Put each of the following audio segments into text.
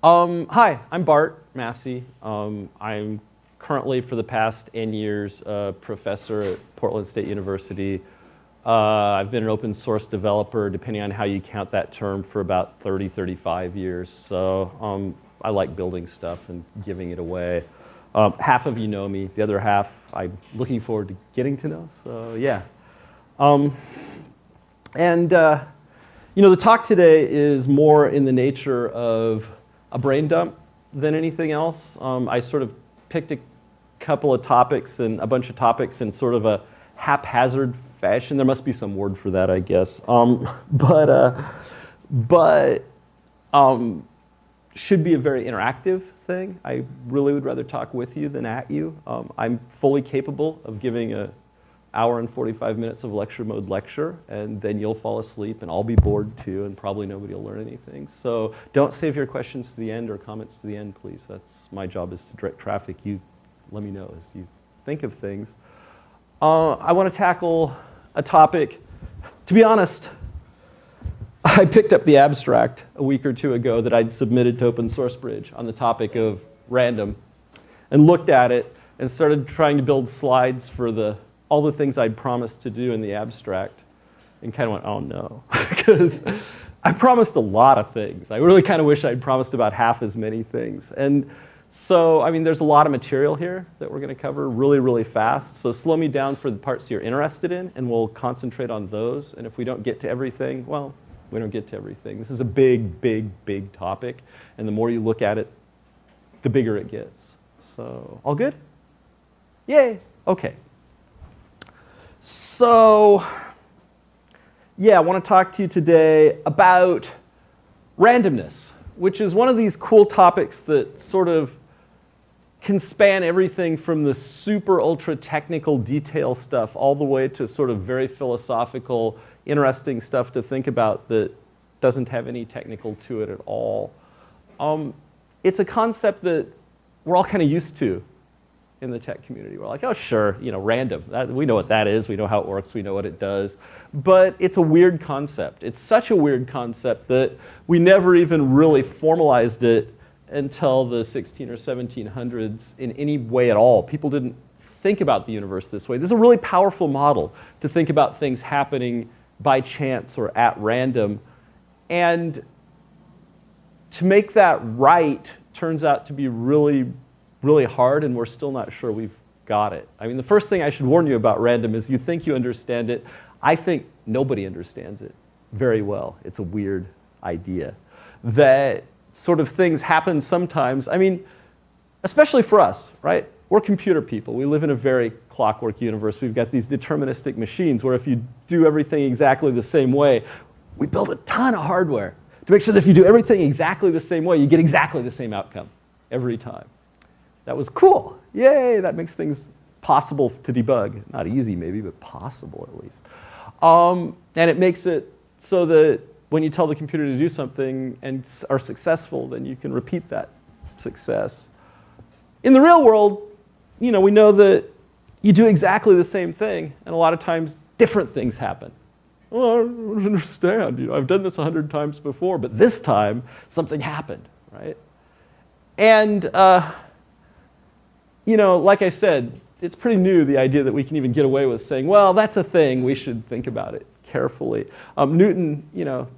Um, hi, I'm Bart Massey. Um, I'm currently, for the past N years, a professor at Portland State University. Uh, I've been an open source developer, depending on how you count that term, for about 30, 35 years. So um, I like building stuff and giving it away. Um, half of you know me. The other half I'm looking forward to getting to know. So yeah. Um, and uh, you know, the talk today is more in the nature of a brain dump than anything else. Um, I sort of picked a couple of topics and a bunch of topics in sort of a haphazard fashion. There must be some word for that, I guess. Um, but uh, but um, should be a very interactive thing. I really would rather talk with you than at you. Um, I'm fully capable of giving a hour and 45 minutes of lecture mode lecture, and then you'll fall asleep, and I'll be bored too, and probably nobody will learn anything. So don't save your questions to the end or comments to the end, please. That's my job is to direct traffic. You let me know as you think of things. Uh, I want to tackle a topic. To be honest, I picked up the abstract a week or two ago that I'd submitted to Open Source Bridge on the topic of random and looked at it and started trying to build slides for the all the things I'd promised to do in the abstract and kind of went, oh no, because I promised a lot of things. I really kind of wish I'd promised about half as many things. And so, I mean, there's a lot of material here that we're going to cover really, really fast. So slow me down for the parts you're interested in, and we'll concentrate on those. And if we don't get to everything, well, we don't get to everything. This is a big, big, big topic. And the more you look at it, the bigger it gets. So, all good? Yay. Okay. So, yeah, I want to talk to you today about randomness, which is one of these cool topics that sort of can span everything from the super ultra technical detail stuff all the way to sort of very philosophical, interesting stuff to think about that doesn't have any technical to it at all. Um, it's a concept that we're all kind of used to in the tech community. We're like, oh, sure, you know, random. That, we know what that is. We know how it works. We know what it does. But it's a weird concept. It's such a weird concept that we never even really formalized it until the 16 or 1700s in any way at all. People didn't think about the universe this way. This is a really powerful model to think about things happening by chance or at random. And to make that right turns out to be really really hard and we're still not sure we've got it. I mean, the first thing I should warn you about random is you think you understand it. I think nobody understands it very well. It's a weird idea. That sort of things happen sometimes. I mean, especially for us, right? We're computer people. We live in a very clockwork universe. We've got these deterministic machines where if you do everything exactly the same way, we build a ton of hardware to make sure that if you do everything exactly the same way, you get exactly the same outcome every time. That was cool. Yay, that makes things possible to debug. Not easy maybe, but possible at least. Um, and it makes it so that when you tell the computer to do something and are successful, then you can repeat that success. In the real world, you know, we know that you do exactly the same thing, and a lot of times different things happen. Well, I don't understand. You know, I've done this a hundred times before, but this time something happened, right? And uh, you know, like I said, it's pretty new, the idea that we can even get away with saying, well, that's a thing, we should think about it carefully. Um, Newton, you know,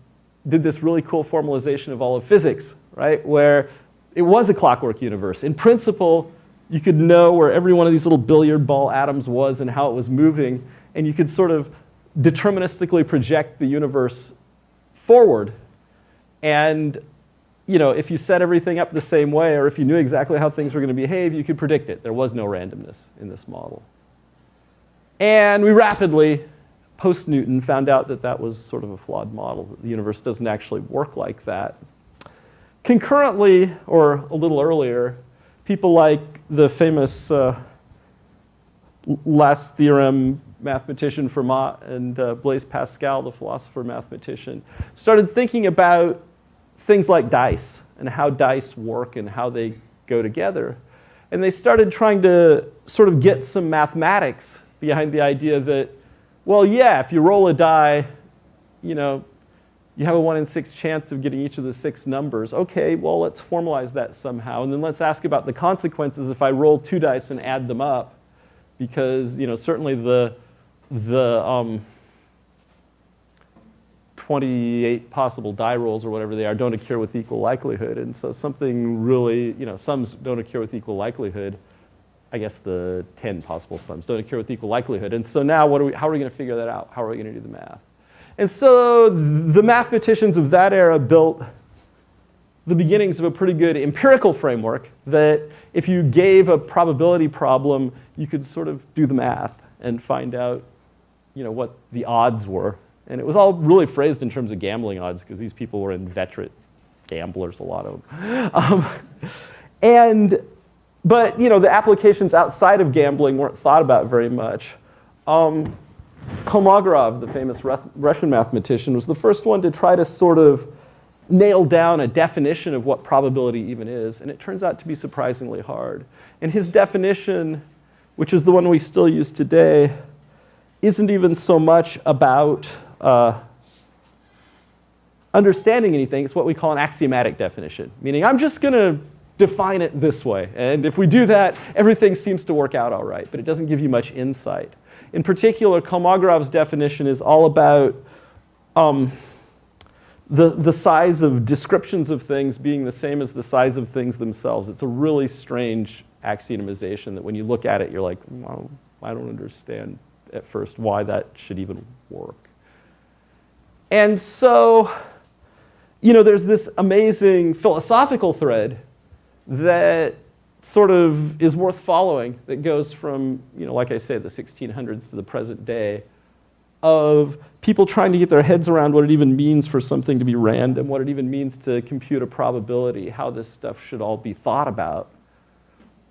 did this really cool formalization of all of physics, right, where it was a clockwork universe. In principle, you could know where every one of these little billiard ball atoms was and how it was moving, and you could sort of deterministically project the universe forward. And you know, if you set everything up the same way or if you knew exactly how things were going to behave, you could predict it. There was no randomness in this model. And we rapidly, post-Newton, found out that that was sort of a flawed model. The universe doesn't actually work like that. Concurrently, or a little earlier, people like the famous uh, last theorem mathematician Fermat and uh, Blaise Pascal, the philosopher mathematician, started thinking about things like dice and how dice work and how they go together. And they started trying to sort of get some mathematics behind the idea that, well, yeah, if you roll a die, you know, you have a one in six chance of getting each of the six numbers. Okay, well, let's formalize that somehow. And then let's ask about the consequences if I roll two dice and add them up. Because, you know, certainly the, the um, 28 possible die rolls or whatever they are don't occur with equal likelihood. And so something really, you know, sums don't occur with equal likelihood. I guess the 10 possible sums don't occur with equal likelihood. And so now what are we, how are we going to figure that out? How are we going to do the math? And so the mathematicians of that era built the beginnings of a pretty good empirical framework that if you gave a probability problem, you could sort of do the math and find out you know, what the odds were. And it was all really phrased in terms of gambling odds because these people were inveterate gamblers, a lot of them. Um, and, but you know, the applications outside of gambling weren't thought about very much. Um, Kolmogorov, the famous Russian mathematician, was the first one to try to sort of nail down a definition of what probability even is, and it turns out to be surprisingly hard. And his definition, which is the one we still use today, isn't even so much about uh, understanding anything. It's what we call an axiomatic definition, meaning I'm just going to define it this way. And if we do that, everything seems to work out all right, but it doesn't give you much insight. In particular, Kolmogorov's definition is all about um, the, the size of descriptions of things being the same as the size of things themselves. It's a really strange axiomatization that when you look at it, you're like, well, I don't understand at first why that should even work. And so, you know, there's this amazing philosophical thread that sort of is worth following that goes from, you know, like I say, the 1600s to the present day of people trying to get their heads around what it even means for something to be random, what it even means to compute a probability, how this stuff should all be thought about.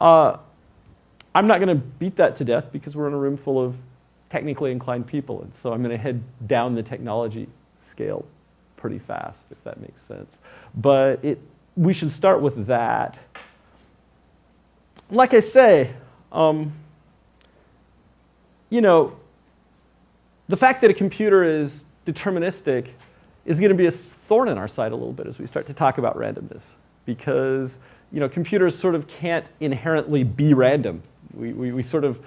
Uh, I'm not going to beat that to death because we're in a room full of technically inclined people, and so I'm going to head down the technology scale pretty fast, if that makes sense. But it, we should start with that like I say, um, you know, the fact that a computer is deterministic is going to be a thorn in our side a little bit as we start to talk about randomness because you know, computers sort of can't inherently be random. We, we, we sort of,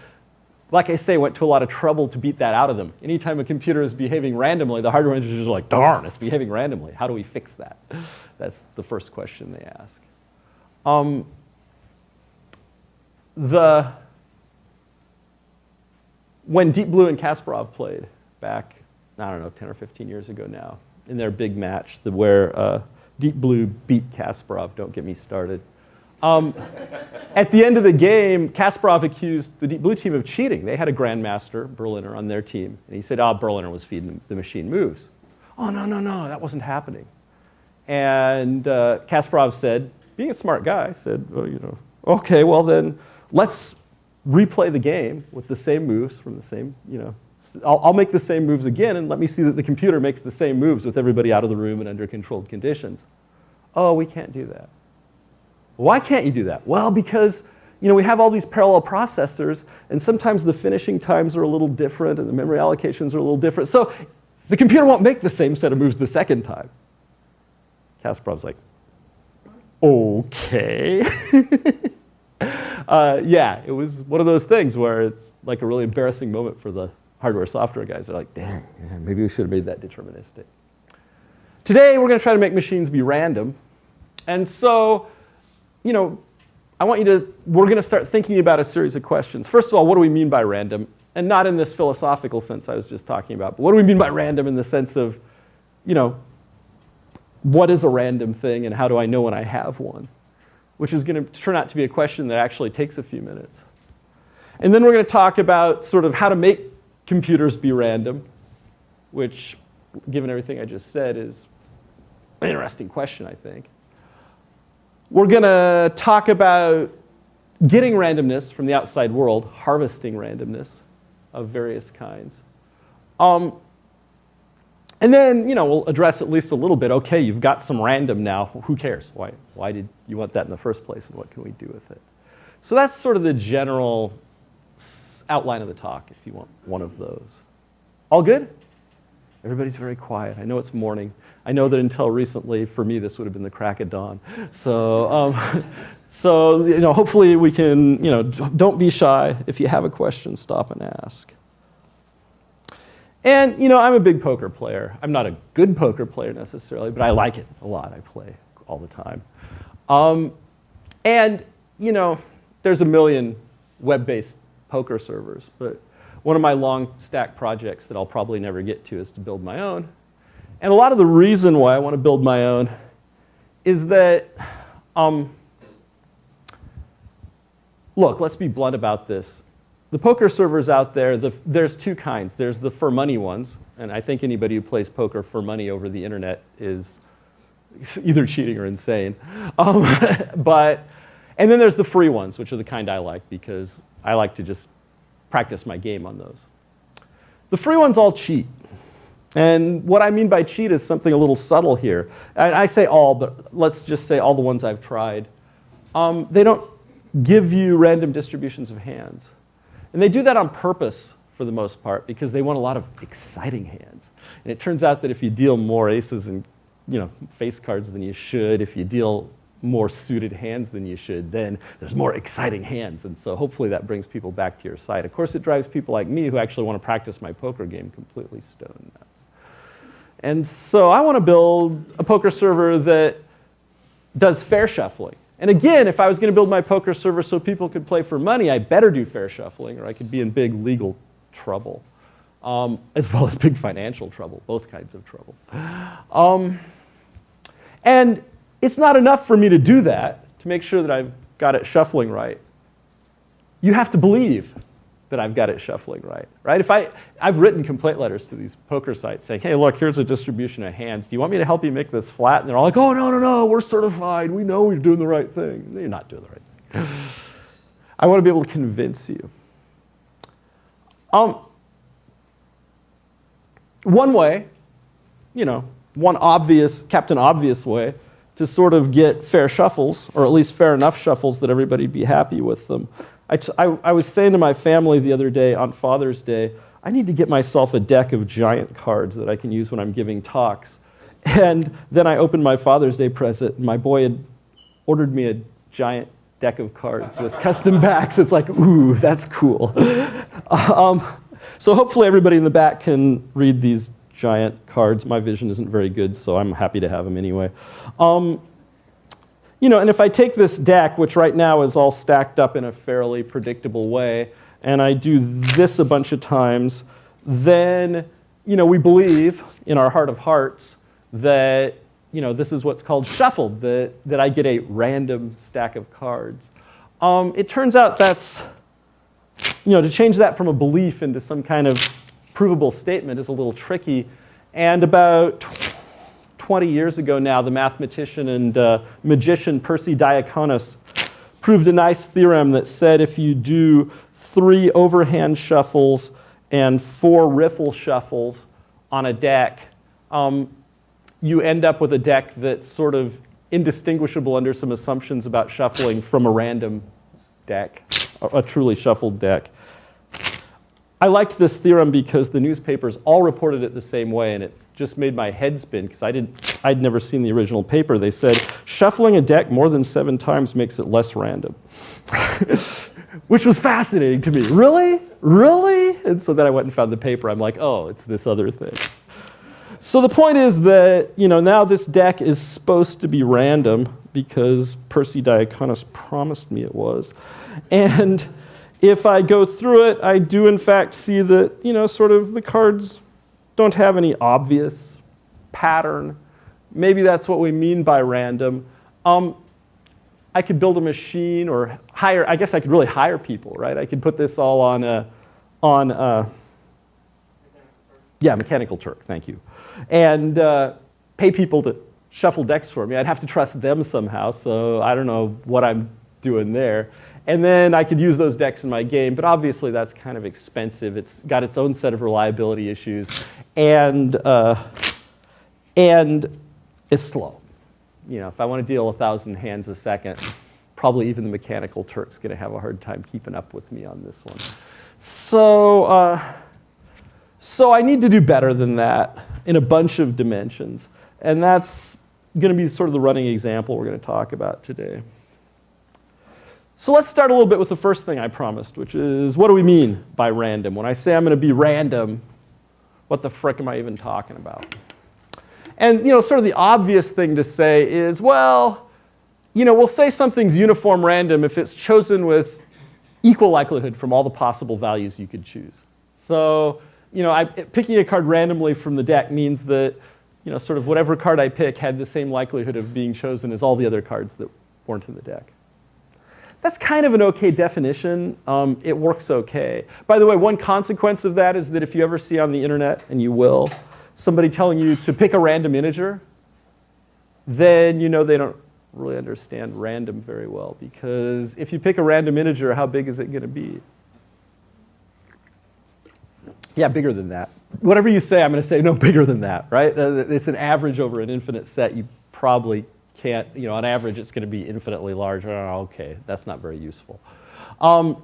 like I say, went to a lot of trouble to beat that out of them. Anytime a computer is behaving randomly, the hardware engineers are like, darn, it's behaving randomly. How do we fix that? That's the first question they ask. Um, the when Deep Blue and Kasparov played back, I don't know, 10 or 15 years ago now, in their big match, the, where uh, Deep Blue beat Kasparov, don't get me started. Um, at the end of the game, Kasparov accused the Blue team of cheating. They had a grandmaster, Berliner, on their team. And he said, oh, Berliner was feeding the machine moves. Oh, no, no, no, that wasn't happening. And uh, Kasparov said, being a smart guy, said, well, you know, okay, well then, let's replay the game with the same moves from the same, you know, I'll, I'll, make the same moves again and let me see that the computer makes the same moves with everybody out of the room and under controlled conditions. Oh, we can't do that. Why can't you do that? Well, because you know, we have all these parallel processors and sometimes the finishing times are a little different and the memory allocations are a little different. So the computer won't make the same set of moves the second time. Kasparov's like, okay. uh, yeah, it was one of those things where it's like a really embarrassing moment for the hardware software guys. They're like, dang, maybe we should have made that deterministic. Today, we're going to try to make machines be random. And so, you know, I want you to, we're going to start thinking about a series of questions. First of all, what do we mean by random? And not in this philosophical sense I was just talking about, but what do we mean by random in the sense of, you know, what is a random thing and how do I know when I have one? which is going to turn out to be a question that actually takes a few minutes. And then we're going to talk about sort of how to make computers be random, which, given everything I just said, is an interesting question, I think. We're going to talk about getting randomness from the outside world, harvesting randomness of various kinds. Um, and then, you know, we'll address at least a little bit, okay, you've got some random now, who cares? Why, why did you want that in the first place and what can we do with it? So that's sort of the general outline of the talk if you want one of those. All good? Everybody's very quiet. I know it's morning. I know that until recently, for me, this would have been the crack of dawn. So, um, so you know, hopefully we can, you know, don't be shy. If you have a question, stop and ask. And, you know, I'm a big poker player. I'm not a good poker player necessarily, but I like it a lot. I play all the time. Um, and, you know, there's a million web-based poker servers, but one of my long stack projects that I'll probably never get to is to build my own. And a lot of the reason why I want to build my own is that, um, look, let's be blunt about this. The poker servers out there, the, there's two kinds. There's the for money ones, and I think anybody who plays poker for money over the internet is either cheating or insane. Um, but, and then there's the free ones, which are the kind I like because I like to just practice my game on those. The free ones all cheat. And what I mean by cheat is something a little subtle here. And I say all, but let's just say all the ones I've tried. Um, they don't give you random distributions of hands. And they do that on purpose for the most part because they want a lot of exciting hands. And it turns out that if you deal more aces and you know, face cards than you should, if you deal more suited hands than you should, then there's more exciting hands. And so hopefully that brings people back to your side. Of course, it drives people like me who actually want to practice my poker game completely stone nuts. And so I want to build a poker server that does fair shuffling. And again, if I was going to build my poker server so people could play for money, I better do fair shuffling or I could be in big legal trouble, um, as well as big financial trouble, both kinds of trouble. Um, and it's not enough for me to do that, to make sure that I've got it shuffling right. You have to believe that I've got it shuffling right, right? If I, I've written complaint letters to these poker sites saying, hey, look, here's a distribution of hands. Do you want me to help you make this flat? And they're all like, oh, no, no, no, we're certified. We know we're doing the right thing. No, You're not doing the right thing. I want to be able to convince you. Um, one way, you know, one obvious, Captain Obvious way to sort of get fair shuffles, or at least fair enough shuffles that everybody'd be happy with them. I, I, I was saying to my family the other day on Father's Day, I need to get myself a deck of giant cards that I can use when I'm giving talks. And then I opened my Father's Day present, and my boy had ordered me a giant deck of cards with custom backs. It's like, ooh, that's cool. um, so hopefully everybody in the back can read these giant cards. My vision isn't very good, so I'm happy to have them anyway. Um, you know, and if I take this deck, which right now is all stacked up in a fairly predictable way, and I do this a bunch of times, then, you know, we believe in our heart of hearts that, you know, this is what's called shuffled, that, that I get a random stack of cards. Um, it turns out that's, you know, to change that from a belief into some kind of provable statement is a little tricky. And about 20 years ago now, the mathematician and uh, magician Persi Diaconis proved a nice theorem that said if you do three overhand shuffles and four riffle shuffles on a deck, um, you end up with a deck that's sort of indistinguishable under some assumptions about shuffling from a random deck, a, a truly shuffled deck. I liked this theorem because the newspapers all reported it the same way, and it just made my head spin because I didn't, I'd never seen the original paper. They said, shuffling a deck more than seven times makes it less random. Which was fascinating to me. Really? Really? And so then I went and found the paper. I'm like, oh, it's this other thing. So the point is that, you know, now this deck is supposed to be random because Persi Diaconis promised me it was. And if I go through it, I do in fact see that, you know, sort of the cards don't have any obvious pattern. Maybe that's what we mean by random. Um, I could build a machine or hire, I guess I could really hire people, right? I could put this all on a, on a, yeah, Mechanical Turk, thank you. And uh, pay people to shuffle decks for me. I'd have to trust them somehow, so I don't know what I'm doing there. And then I could use those decks in my game, but obviously that's kind of expensive. It's got its own set of reliability issues, and, uh, and it's slow. You know, if I want to deal a thousand hands a second, probably even the mechanical Turk's going to have a hard time keeping up with me on this one. So, uh, so I need to do better than that. in a bunch of dimensions. And that's going to be sort of the running example we're going to talk about today. So let's start a little bit with the first thing I promised, which is what do we mean by random? When I say I'm going to be random, what the frick am I even talking about? And you know, sort of the obvious thing to say is, well, you know, we'll say something's uniform random if it's chosen with equal likelihood from all the possible values you could choose. So, you know, I, picking a card randomly from the deck means that, you know, sort of whatever card I pick had the same likelihood of being chosen as all the other cards that weren't in the deck. That's kind of an okay definition. Um, it works okay. By the way, one consequence of that is that if you ever see on the internet, and you will, somebody telling you to pick a random integer, then you know they don't really understand random very well because if you pick a random integer, how big is it going to be? Yeah, bigger than that. Whatever you say, I'm going to say no bigger than that, right? It's an average over an infinite set. You probably can't, you know, on average, it's going to be infinitely large. Okay, that's not very useful. Um,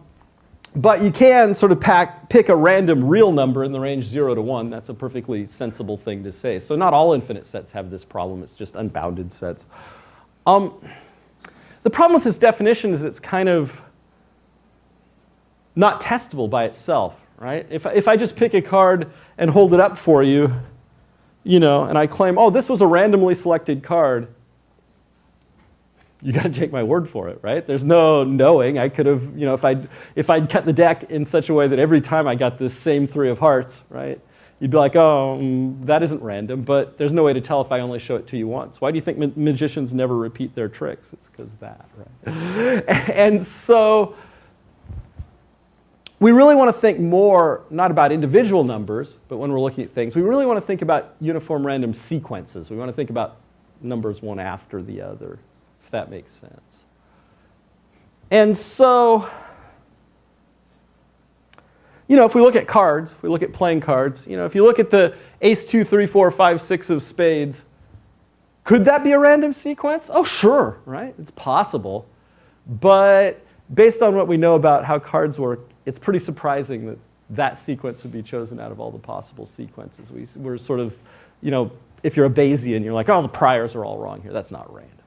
but you can sort of pack, pick a random real number in the range 0 to 1. That's a perfectly sensible thing to say. So not all infinite sets have this problem. It's just unbounded sets. Um, the problem with this definition is it's kind of not testable by itself, right? If, if I just pick a card and hold it up for you, you know, and I claim, oh, this was a randomly selected card, you got to take my word for it, right? There's no knowing. I could have, you know, if I'd, if I'd cut the deck in such a way that every time I got this same three of hearts, right, You'd be like, oh, mm, that isn't random, but there's no way to tell if I only show it to you once. Why do you think ma magicians never repeat their tricks? It's because that, right? and so we really want to think more, not about individual numbers, but when we're looking at things, we really want to think about uniform random sequences. We want to think about numbers one after the other, if that makes sense. And so you know, if we look at cards, if we look at playing cards, you know, if you look at the ace, two, three, four, five, six of spades, could that be a random sequence? Oh, sure, right? It's possible. But based on what we know about how cards work, it's pretty surprising that that sequence would be chosen out of all the possible sequences. We, we're sort of, you know, if you're a Bayesian, you're like, oh, the priors are all wrong here. That's not random.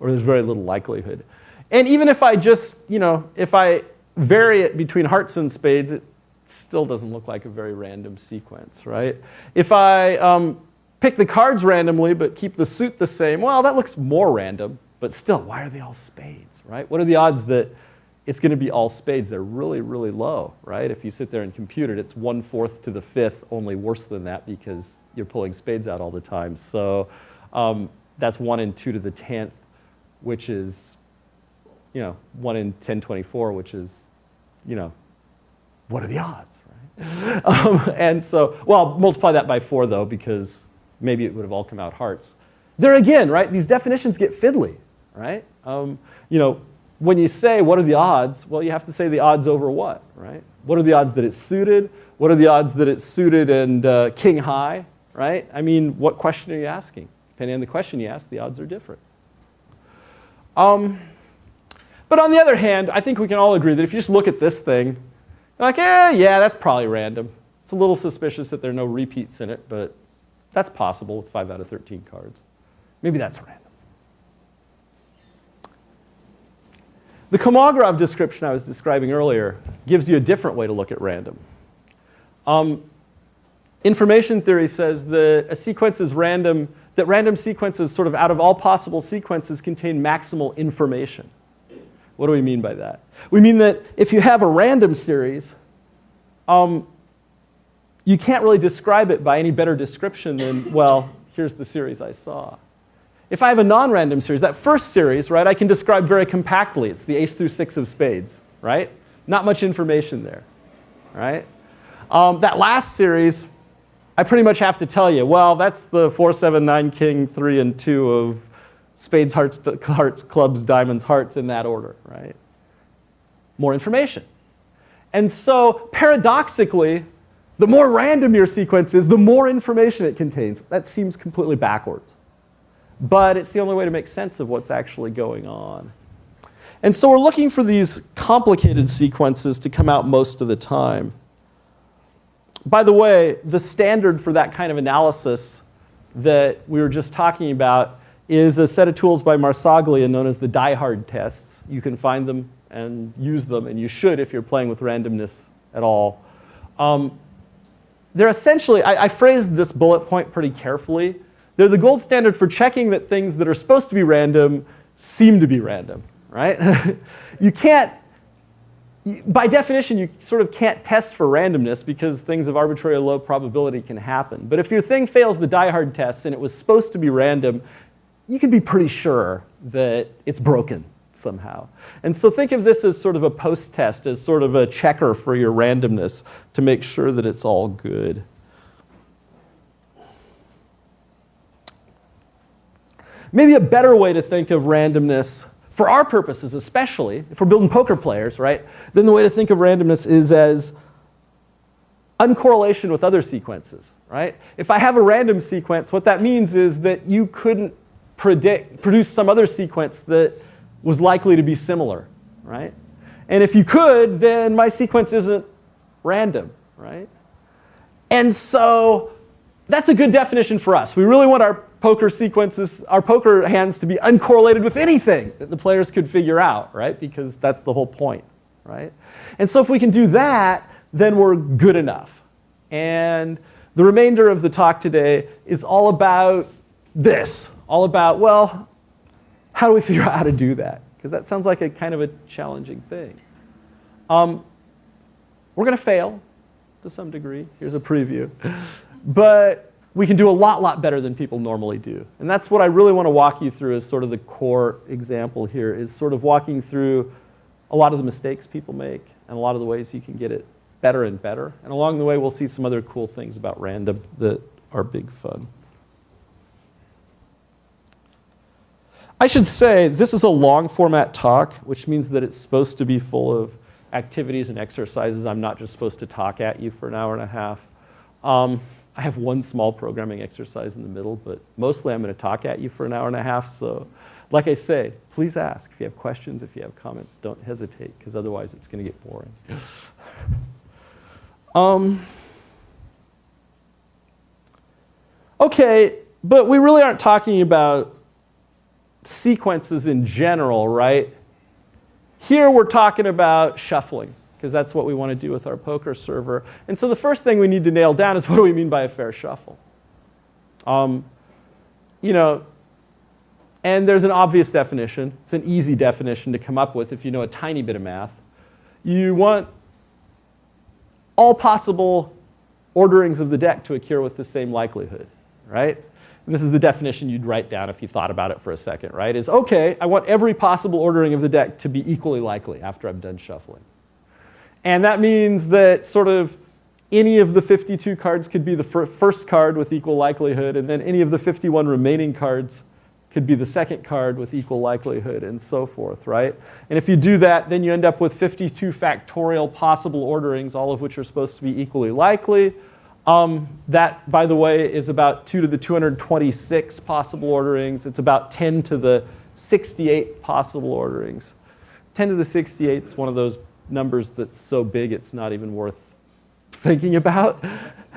Or there's very little likelihood. And even if I just, you know, if I vary it between hearts and spades, it still doesn't look like a very random sequence, right? If I um, pick the cards randomly but keep the suit the same, well, that looks more random, but still, why are they all spades, right? What are the odds that it's going to be all spades? They're really, really low, right? If you sit there and compute it, it's one-fourth to the fifth, only worse than that because you're pulling spades out all the time. So um, that's one in two to the tenth, which is, you know, one in 1024, which is you know, what are the odds, right? um, and so, well, multiply that by four though, because maybe it would have all come out hearts. There again, right, these definitions get fiddly, right? Um, you know, when you say what are the odds, well, you have to say the odds over what, right? What are the odds that it's suited? What are the odds that it's suited and uh, king high, right? I mean, what question are you asking? Depending on the question you ask, the odds are different. Um, but on the other hand, I think we can all agree that if you just look at this thing, you're like, eh, yeah, that's probably random. It's a little suspicious that there are no repeats in it, but that's possible with 5 out of 13 cards. Maybe that's random. The Kolmogorov description I was describing earlier gives you a different way to look at random. Um, information theory says that a sequence is random, that random sequences sort of out of all possible sequences contain maximal information. What do we mean by that? We mean that if you have a random series, um, you can't really describe it by any better description than, well, here's the series I saw. If I have a non-random series, that first series, right, I can describe very compactly. It's the ace through six of spades, right? Not much information there, right? Um, that last series, I pretty much have to tell you, well, that's the four, seven, nine, king, three, and two of spades, hearts, hearts, clubs, diamonds, hearts in that order, right? More information. And so paradoxically, the more random your sequence is, the more information it contains. That seems completely backwards. But it's the only way to make sense of what's actually going on. And so we're looking for these complicated sequences to come out most of the time. By the way, the standard for that kind of analysis that we were just talking about is a set of tools by Marsaglia known as the die-hard tests. You can find them and use them, and you should if you're playing with randomness at all. Um, they're essentially, I, I phrased this bullet point pretty carefully. They're the gold standard for checking that things that are supposed to be random seem to be random, right? you can't, by definition, you sort of can't test for randomness because things of arbitrary low probability can happen. But if your thing fails the die-hard test and it was supposed to be random, you can be pretty sure that it's broken somehow. And so think of this as sort of a post-test, as sort of a checker for your randomness to make sure that it's all good. Maybe a better way to think of randomness, for our purposes especially, if we're building poker players, right, then the way to think of randomness is as uncorrelation with other sequences, right? If I have a random sequence, what that means is that you couldn't predict, produce some other sequence that was likely to be similar, right? And if you could, then my sequence isn't random, right? And so that's a good definition for us. We really want our poker sequences, our poker hands to be uncorrelated with anything that the players could figure out, right? Because that's the whole point, right? And so if we can do that, then we're good enough. And the remainder of the talk today is all about this, all about, well, how do we figure out how to do that? Because that sounds like a kind of a challenging thing. Um, we're going to fail to some degree. Here's a preview. But we can do a lot, lot better than people normally do. And that's what I really want to walk you through as sort of the core example here, is sort of walking through a lot of the mistakes people make and a lot of the ways you can get it better and better. And along the way, we'll see some other cool things about random that are big fun. I should say this is a long format talk, which means that it's supposed to be full of activities and exercises. I'm not just supposed to talk at you for an hour and a half. Um, I have one small programming exercise in the middle, but mostly I'm going to talk at you for an hour and a half. So like I say, please ask. If you have questions, if you have comments, don't hesitate, because otherwise it's going to get boring. um, okay, but we really aren't talking about sequences in general, right? Here we're talking about shuffling, because that's what we want to do with our poker server. And so the first thing we need to nail down is what do we mean by a fair shuffle? Um, you know, and there's an obvious definition. It's an easy definition to come up with if you know a tiny bit of math. You want all possible orderings of the deck to occur with the same likelihood, right? and this is the definition you'd write down if you thought about it for a second, right, is okay, I want every possible ordering of the deck to be equally likely after I'm done shuffling. And that means that sort of any of the 52 cards could be the first card with equal likelihood, and then any of the 51 remaining cards could be the second card with equal likelihood, and so forth, right? And if you do that, then you end up with 52 factorial possible orderings, all of which are supposed to be equally likely. Um, that, by the way, is about 2 to the 226 possible orderings. It's about 10 to the 68 possible orderings. 10 to the 68 is one of those numbers that's so big it's not even worth thinking about.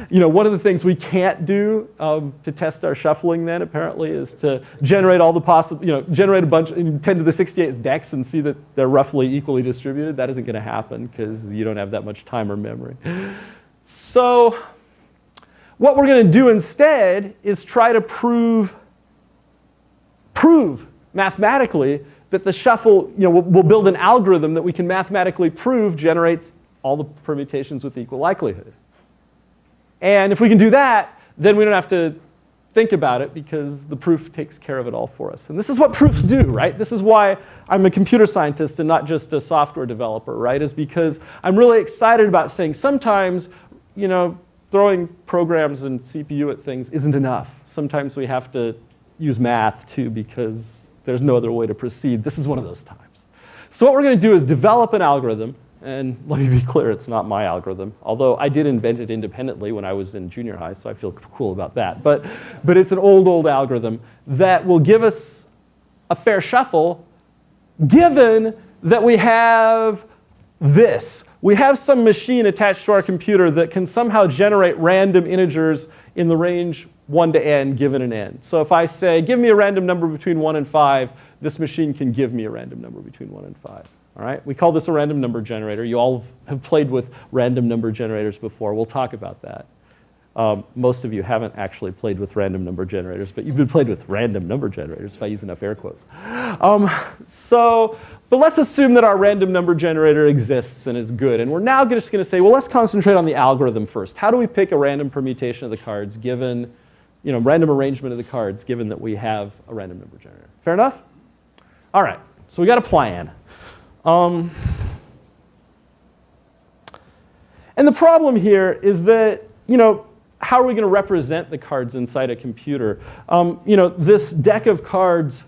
You know, one of the things we can't do um, to test our shuffling then apparently is to generate all the possible, you know, generate a bunch, 10 to the 68th decks and see that they're roughly equally distributed. That isn't going to happen because you don't have that much time or memory. So what we're going to do instead is try to prove, prove mathematically that the shuffle, you know, we'll, we'll build an algorithm that we can mathematically prove generates all the permutations with equal likelihood. And if we can do that, then we don't have to think about it because the proof takes care of it all for us. And this is what proofs do, right? This is why I'm a computer scientist and not just a software developer, right? Is because I'm really excited about saying sometimes, you know, throwing programs and CPU at things isn't enough. Sometimes we have to use math too because there's no other way to proceed. This is one of those times. So what we're going to do is develop an algorithm. And let me be clear, it's not my algorithm. Although I did invent it independently when I was in junior high, so I feel cool about that. But, but it's an old, old algorithm that will give us a fair shuffle given that we have this. We have some machine attached to our computer that can somehow generate random integers in the range 1 to n given an n. So if I say, give me a random number between 1 and 5, this machine can give me a random number between 1 and 5. All right? We call this a random number generator. You all have played with random number generators before. We'll talk about that. Um, most of you haven't actually played with random number generators, but you've been played with random number generators if I use enough air quotes. Um, so, but let's assume that our random number generator exists and is good. And we're now just going to say, well, let's concentrate on the algorithm first. How do we pick a random permutation of the cards given, you know, random arrangement of the cards given that we have a random number generator? Fair enough? All right, so we got a plan. Um, and the problem here is that, you know, how are we going to represent the cards inside a computer? Um, you know, this deck of cards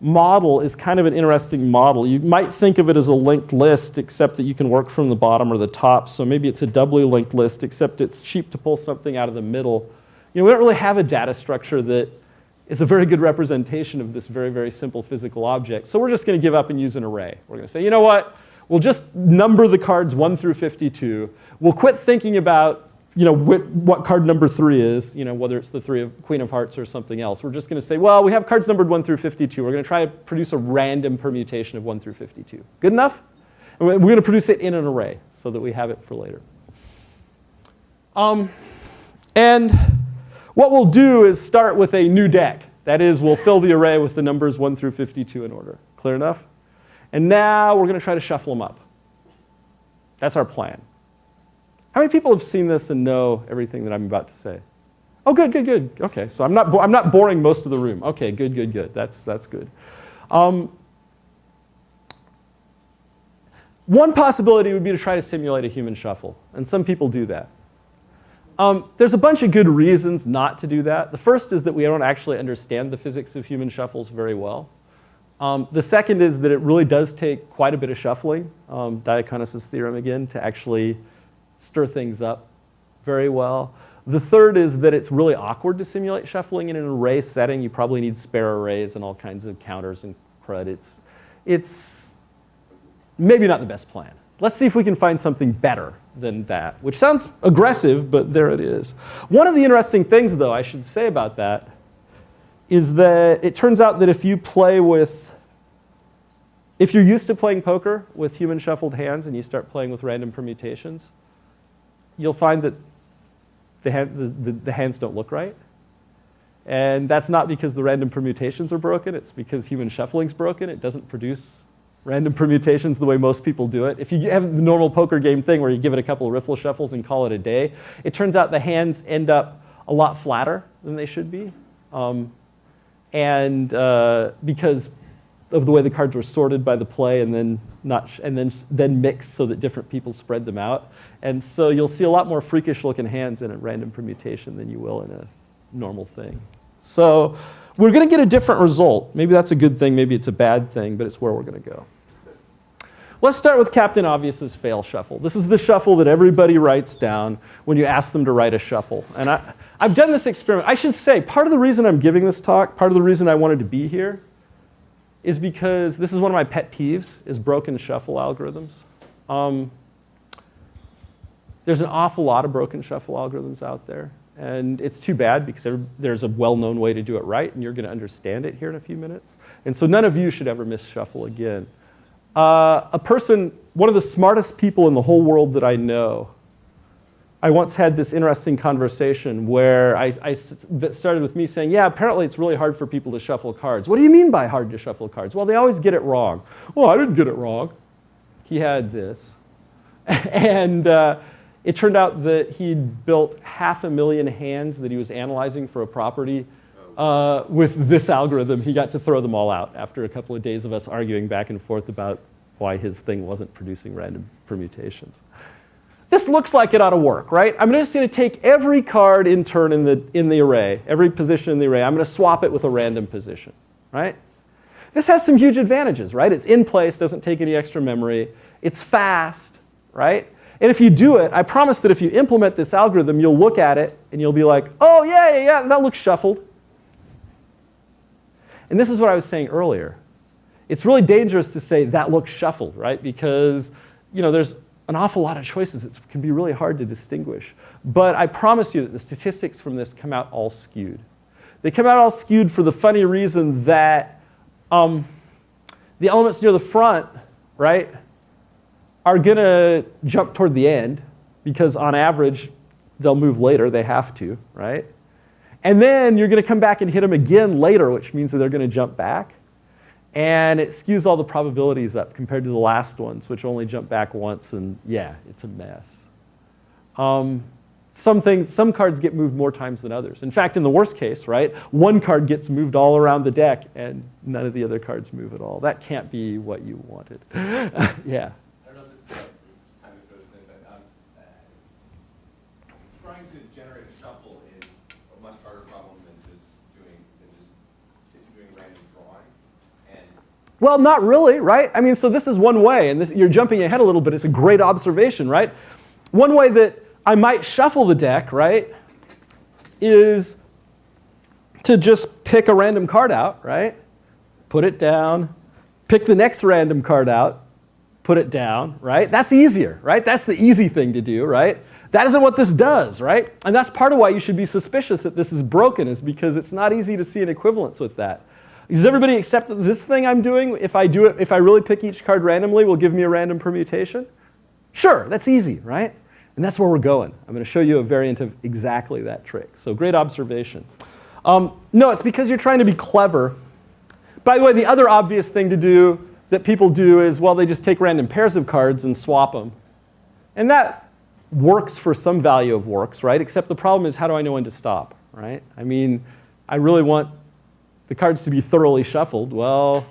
model is kind of an interesting model. You might think of it as a linked list, except that you can work from the bottom or the top. So maybe it's a doubly linked list, except it's cheap to pull something out of the middle. You know, we don't really have a data structure that is a very good representation of this very, very simple physical object. So we're just going to give up and use an array. We're going to say, you know what? We'll just number the cards 1 through 52. We'll quit thinking about you know, what, what, card number three is, you know, whether it's the three of Queen of Hearts or something else. We're just going to say, well, we have cards numbered 1 through 52. We're going to try to produce a random permutation of 1 through 52. Good enough? And we're going to produce it in an array so that we have it for later. Um, and what we'll do is start with a new deck. That is, we'll fill the array with the numbers 1 through 52 in order. Clear enough? And now we're going to try to shuffle them up. That's our plan. How many people have seen this and know everything that I'm about to say? Oh, good, good, good. Okay, so I'm not, I'm not boring most of the room. Okay, good, good, good. That's, that's good. Um, one possibility would be to try to simulate a human shuffle, and some people do that. Um, there's a bunch of good reasons not to do that. The first is that we don't actually understand the physics of human shuffles very well. Um, the second is that it really does take quite a bit of shuffling, um, Diaconis' theorem again, to actually stir things up very well. The third is that it's really awkward to simulate shuffling in an array setting. You probably need spare arrays and all kinds of counters and crud. It's, it's maybe not the best plan. Let's see if we can find something better than that, which sounds aggressive, but there it is. One of the interesting things, though, I should say about that is that it turns out that if you play with, if you're used to playing poker with human shuffled hands and you start playing with random permutations, you'll find that the, hand, the, the, the hands don't look right. And that's not because the random permutations are broken. It's because human shuffling's broken. It doesn't produce random permutations the way most people do it. If you have the normal poker game thing where you give it a couple of riffle shuffles and call it a day, it turns out the hands end up a lot flatter than they should be. Um, and uh, because of the way the cards were sorted by the play and then not and then then mixed so that different people spread them out. And so you'll see a lot more freakish looking hands in a random permutation than you will in a normal thing. So we're going to get a different result. Maybe that's a good thing, maybe it's a bad thing, but it's where we're going to go. Let's start with Captain Obvious's fail shuffle. This is the shuffle that everybody writes down when you ask them to write a shuffle. And I, I've done this experiment. I should say, part of the reason I'm giving this talk, part of the reason I wanted to be here, is because this is one of my pet peeves, is broken shuffle algorithms. Um, there's an awful lot of broken shuffle algorithms out there. And it's too bad because there's a well-known way to do it right, and you're going to understand it here in a few minutes. And so none of you should ever miss shuffle again. Uh, a person, one of the smartest people in the whole world that I know, I once had this interesting conversation where I, I started with me saying, yeah, apparently it's really hard for people to shuffle cards. What do you mean by hard to shuffle cards? Well, they always get it wrong. Well, I didn't get it wrong. He had this. and uh, it turned out that he'd built half a million hands that he was analyzing for a property. Uh, with this algorithm, he got to throw them all out after a couple of days of us arguing back and forth about why his thing wasn't producing random permutations. This looks like it ought to work, right? I'm just going to take every card in turn in the, in the array, every position in the array. I'm going to swap it with a random position, right? This has some huge advantages, right? It's in place, doesn't take any extra memory. It's fast, right? And if you do it, I promise that if you implement this algorithm, you'll look at it and you'll be like, oh, yeah, yeah, yeah, that looks shuffled. And this is what I was saying earlier. It's really dangerous to say that looks shuffled, right? Because you know, there's an awful lot of choices. It can be really hard to distinguish. But I promise you that the statistics from this come out all skewed. They come out all skewed for the funny reason that um, the elements near the front, right, are going to jump toward the end because on average, they'll move later. They have to, right? And then you're going to come back and hit them again later, which means that they're going to jump back. And it skews all the probabilities up compared to the last ones, which only jump back once. And yeah, it's a mess. Um, some things, some cards get moved more times than others. In fact, in the worst case, right, one card gets moved all around the deck and none of the other cards move at all. That can't be what you wanted. yeah. Well, not really, right? I mean, so this is one way, and this, you're jumping ahead a little bit. It's a great observation, right? One way that I might shuffle the deck, right, is to just pick a random card out, right? Put it down, pick the next random card out, put it down, right? That's easier, right? That's the easy thing to do, right? That isn't what this does, right? And that's part of why you should be suspicious that this is broken is because it's not easy to see an equivalence with that. Does everybody accept that this thing I'm doing, if I do it, if I really pick each card randomly, will give me a random permutation? Sure, that's easy, right? And that's where we're going. I'm going to show you a variant of exactly that trick. So great observation. Um, no, it's because you're trying to be clever. By the way, the other obvious thing to do that people do is, well, they just take random pairs of cards and swap them. And that works for some value of works, right? Except the problem is, how do I know when to stop, right? I mean, I really want the cards to be thoroughly shuffled, well,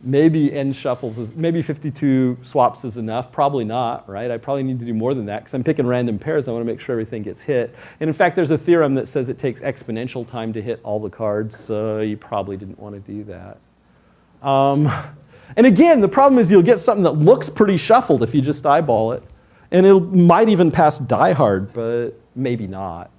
maybe n shuffles, is, maybe 52 swaps is enough. Probably not, right? I probably need to do more than that because I'm picking random pairs. I want to make sure everything gets hit. And in fact, there's a theorem that says it takes exponential time to hit all the cards, so you probably didn't want to do that. Um, and again, the problem is you'll get something that looks pretty shuffled if you just eyeball it. And it might even pass die hard, but maybe not.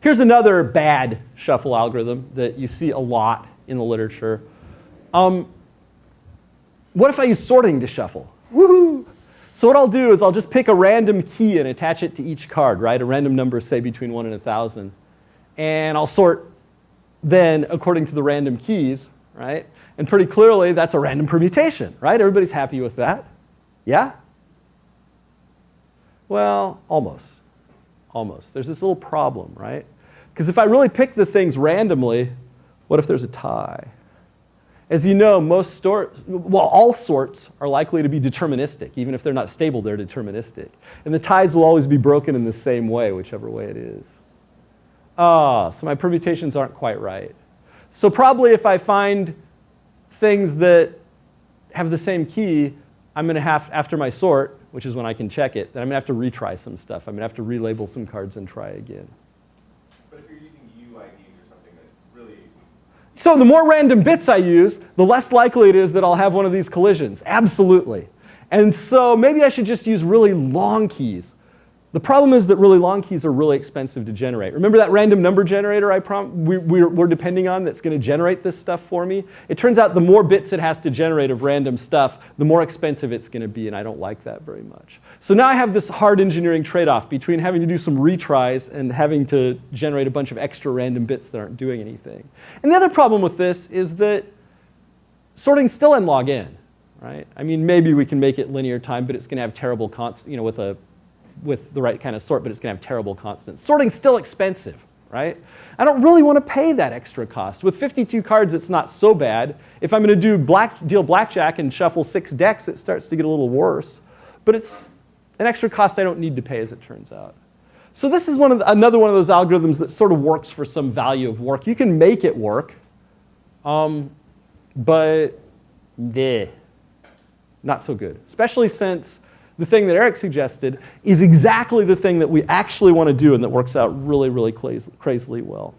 Here's another bad shuffle algorithm that you see a lot in the literature. Um, what if I use sorting to shuffle? Woohoo! So what I'll do is I'll just pick a random key and attach it to each card, right? A random number, say between 1 and 1,000. And I'll sort then according to the random keys, right? And pretty clearly, that's a random permutation, right? Everybody's happy with that? Yeah? Well, almost almost. There's this little problem, right? Because if I really pick the things randomly, what if there's a tie? As you know, most sorts, well, all sorts are likely to be deterministic. Even if they're not stable, they're deterministic. And the ties will always be broken in the same way, whichever way it is. Ah, so my permutations aren't quite right. So probably if I find things that have the same key, I'm going to have, after my sort, which is when I can check it, then I'm going to have to retry some stuff. I'm going to have to relabel some cards and try again. But if you're using UIDs or something that's really... So the more random bits I use, the less likely it is that I'll have one of these collisions. Absolutely. And so maybe I should just use really long keys. The problem is that really long keys are really expensive to generate. Remember that random number generator I prom we, we're, we're depending on that's going to generate this stuff for me? It turns out the more bits it has to generate of random stuff, the more expensive it's going to be, and I don't like that very much. So now I have this hard engineering trade-off between having to do some retries and having to generate a bunch of extra random bits that aren't doing anything. And the other problem with this is that sorting still n log n, right? I mean, maybe we can make it linear time, but it's going to have terrible constant, you know, with a with the right kind of sort, but it's going to have terrible constants. Sorting's still expensive, right? I don't really want to pay that extra cost. With 52 cards, it's not so bad. If I'm going to do black, deal blackjack and shuffle six decks, it starts to get a little worse. But it's an extra cost I don't need to pay, as it turns out. So this is one of the, another one of those algorithms that sort of works for some value of work. You can make it work, um, but bleh, not so good, especially since the thing that Eric suggested is exactly the thing that we actually want to do and that works out really, really crazily well.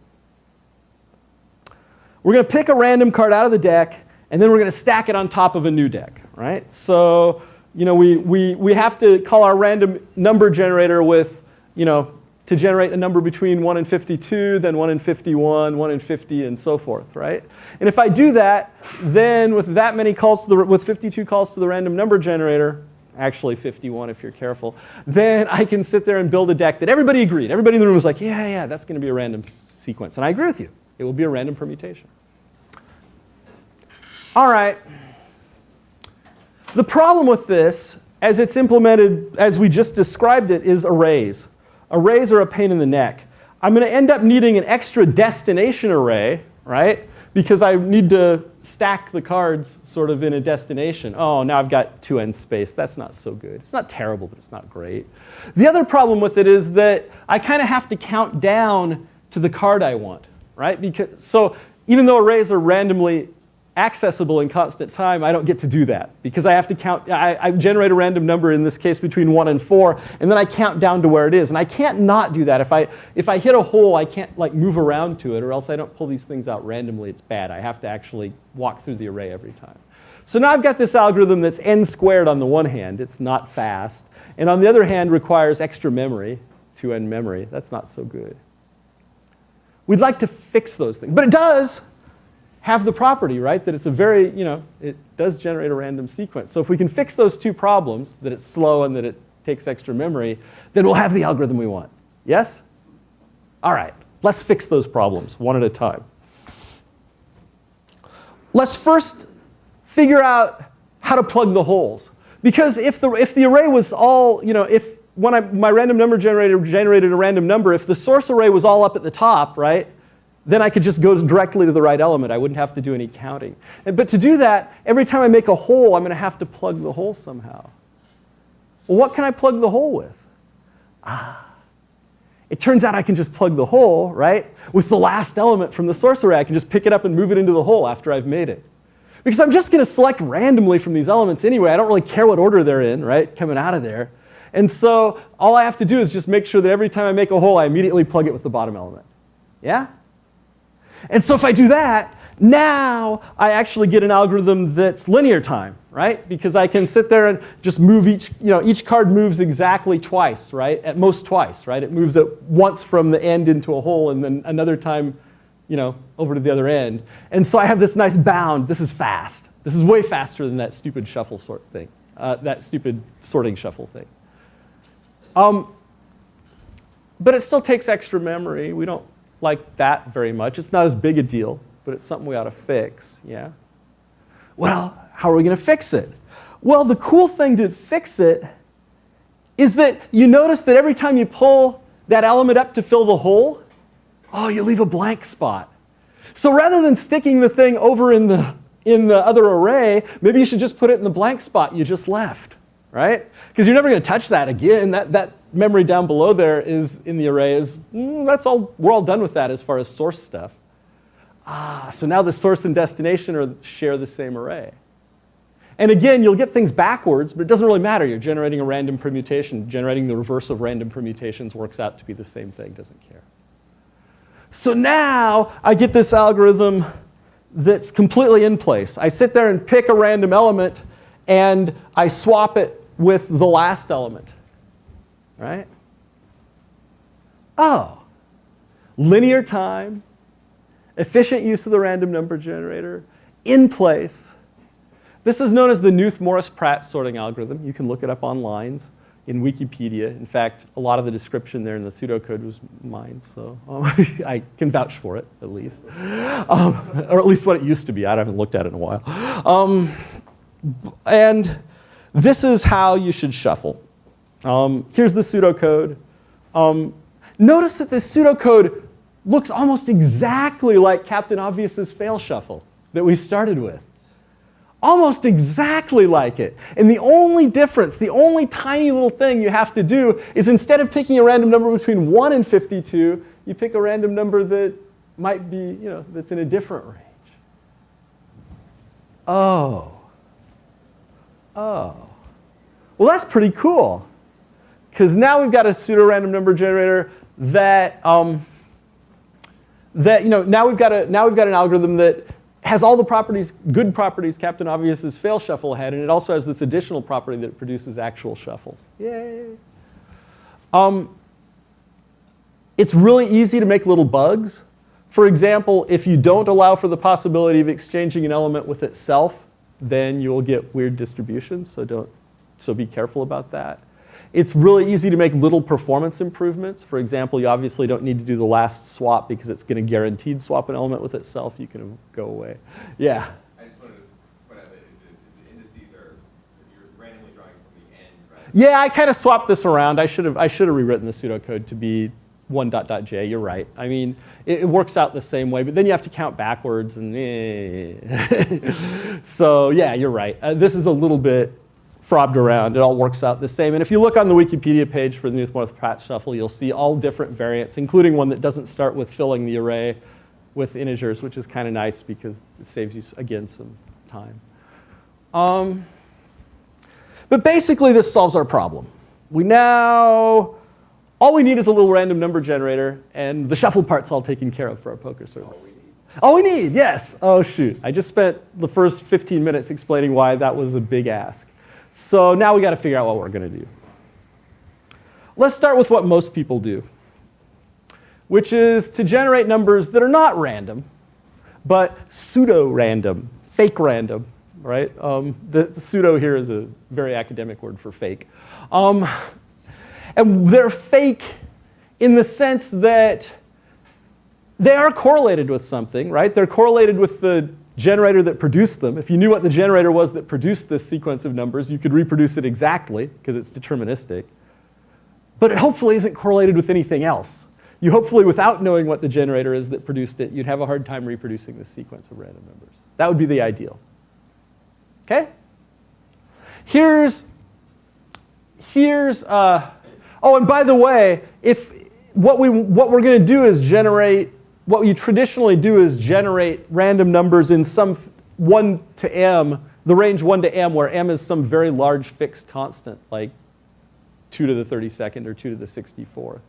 We're going to pick a random card out of the deck, and then we're going to stack it on top of a new deck, right? So, you know, we, we, we have to call our random number generator with, you know, to generate a number between 1 and 52, then 1 and 51, 1 and 50, and so forth, right? And if I do that, then with that many calls to the, with 52 calls to the random number generator, actually 51 if you're careful, then I can sit there and build a deck that everybody agreed. Everybody in the room was like, yeah, yeah, that's going to be a random sequence. And I agree with you. It will be a random permutation. All right. The problem with this, as it's implemented, as we just described it, is arrays. Arrays are a pain in the neck. I'm going to end up needing an extra destination array, right? Because I need to stack the cards sort of in a destination. Oh, now I've got two n space. That's not so good. It's not terrible, but it's not great. The other problem with it is that I kind of have to count down to the card I want, right? Because, so even though arrays are randomly accessible in constant time, I don't get to do that because I have to count, I, I, generate a random number in this case between one and four, and then I count down to where it is. And I can't not do that. If I, if I hit a hole, I can't like move around to it or else I don't pull these things out randomly. It's bad. I have to actually walk through the array every time. So now I've got this algorithm that's n squared on the one hand. It's not fast. And on the other hand, requires extra memory, 2n memory. That's not so good. We'd like to fix those things. But it does have the property, right, that it's a very, you know, it does generate a random sequence. So if we can fix those two problems, that it's slow and that it takes extra memory, then we'll have the algorithm we want. Yes? All right, let's fix those problems one at a time. Let's first figure out how to plug the holes. Because if the, if the array was all, you know, if when I, my random number generator generated a random number, if the source array was all up at the top, right, then I could just go directly to the right element. I wouldn't have to do any counting. But to do that, every time I make a hole, I'm going to have to plug the hole somehow. Well, what can I plug the hole with? Ah, it turns out I can just plug the hole, right, with the last element from the source array. I can just pick it up and move it into the hole after I've made it. Because I'm just going to select randomly from these elements anyway. I don't really care what order they're in, right, coming out of there. And so all I have to do is just make sure that every time I make a hole, I immediately plug it with the bottom element. Yeah? And so if I do that, now I actually get an algorithm that's linear time, right? Because I can sit there and just move each, you know, each card moves exactly twice, right? At most twice, right? It moves it once from the end into a hole and then another time, you know, over to the other end. And so I have this nice bound. This is fast. This is way faster than that stupid shuffle sort thing, uh, that stupid sorting shuffle thing. Um, but it still takes extra memory. We don't like that very much. It's not as big a deal, but it's something we ought to fix, yeah? Well, how are we going to fix it? Well, the cool thing to fix it is that you notice that every time you pull that element up to fill the hole, oh, you leave a blank spot. So rather than sticking the thing over in the, in the other array, maybe you should just put it in the blank spot you just left, right? Because you're never going to touch that again. That, that memory down below there is in the array is, mm, that's all, we're all done with that as far as source stuff. Ah, so now the source and destination are, share the same array. And again, you'll get things backwards, but it doesn't really matter. You're generating a random permutation. Generating the reverse of random permutations works out to be the same thing, doesn't care. So now I get this algorithm that's completely in place. I sit there and pick a random element and I swap it with the last element right? Oh, linear time, efficient use of the random number generator, in place. This is known as the Knuth-Morris-Pratt sorting algorithm. You can look it up online in Wikipedia. In fact, a lot of the description there in the pseudocode was mine, so um, I can vouch for it, at least. Um, or at least what it used to be. I haven't looked at it in a while. Um, and this is how you should shuffle. Um, here's the pseudocode. Um, notice that this pseudocode looks almost exactly like Captain Obvious's fail shuffle that we started with. Almost exactly like it. And the only difference, the only tiny little thing you have to do is instead of picking a random number between 1 and 52, you pick a random number that might be, you know, that's in a different range. Oh. Oh. Well, that's pretty cool. Because now we've got a pseudo-random number generator that, um, that, you know, now we've, got a, now we've got an algorithm that has all the properties, good properties Captain Obvious's fail shuffle had, and it also has this additional property that produces actual shuffles. Yay. Um, It's really easy to make little bugs. For example, if you don't allow for the possibility of exchanging an element with itself, then you'll get weird distributions, so, don't, so be careful about that. It's really easy to make little performance improvements. For example, you obviously don't need to do the last swap because it's going to guaranteed swap an element with itself. You can go away. Yeah? I just wanted to point out that the, the indices are, you're randomly drawing from the end, right? Yeah, I kind of swapped this around. I should have I should have rewritten the pseudocode to be one dot dot j. You're right. I mean, it, it works out the same way, but then you have to count backwards and. Eh. so yeah, you're right. Uh, this is a little bit frobbed around. It all works out the same. And if you look on the Wikipedia page for the Knuth-Morthe-Pratt shuffle, you'll see all different variants, including one that doesn't start with filling the array with integers, which is kind of nice because it saves you, again, some time. Um, but basically, this solves our problem. We now, all we need is a little random number generator, and the shuffle part's all taken care of for our poker server. All we need. All we need, yes. Oh, shoot. I just spent the first 15 minutes explaining why that was a big ask. So now we got to figure out what we're going to do. Let's start with what most people do, which is to generate numbers that are not random, but pseudo-random, fake random, right? Um, the pseudo here is a very academic word for fake. Um, and they're fake in the sense that they are correlated with something, right? They're correlated with the generator that produced them. If you knew what the generator was that produced this sequence of numbers, you could reproduce it exactly because it's deterministic. But it hopefully isn't correlated with anything else. You hopefully, without knowing what the generator is that produced it, you'd have a hard time reproducing the sequence of random numbers. That would be the ideal. Okay? Here's, here's, uh, oh, and by the way, if what, we, what we're going to do is generate what you traditionally do is generate random numbers in some 1 to m, the range 1 to m, where m is some very large fixed constant, like 2 to the 32nd or 2 to the 64th.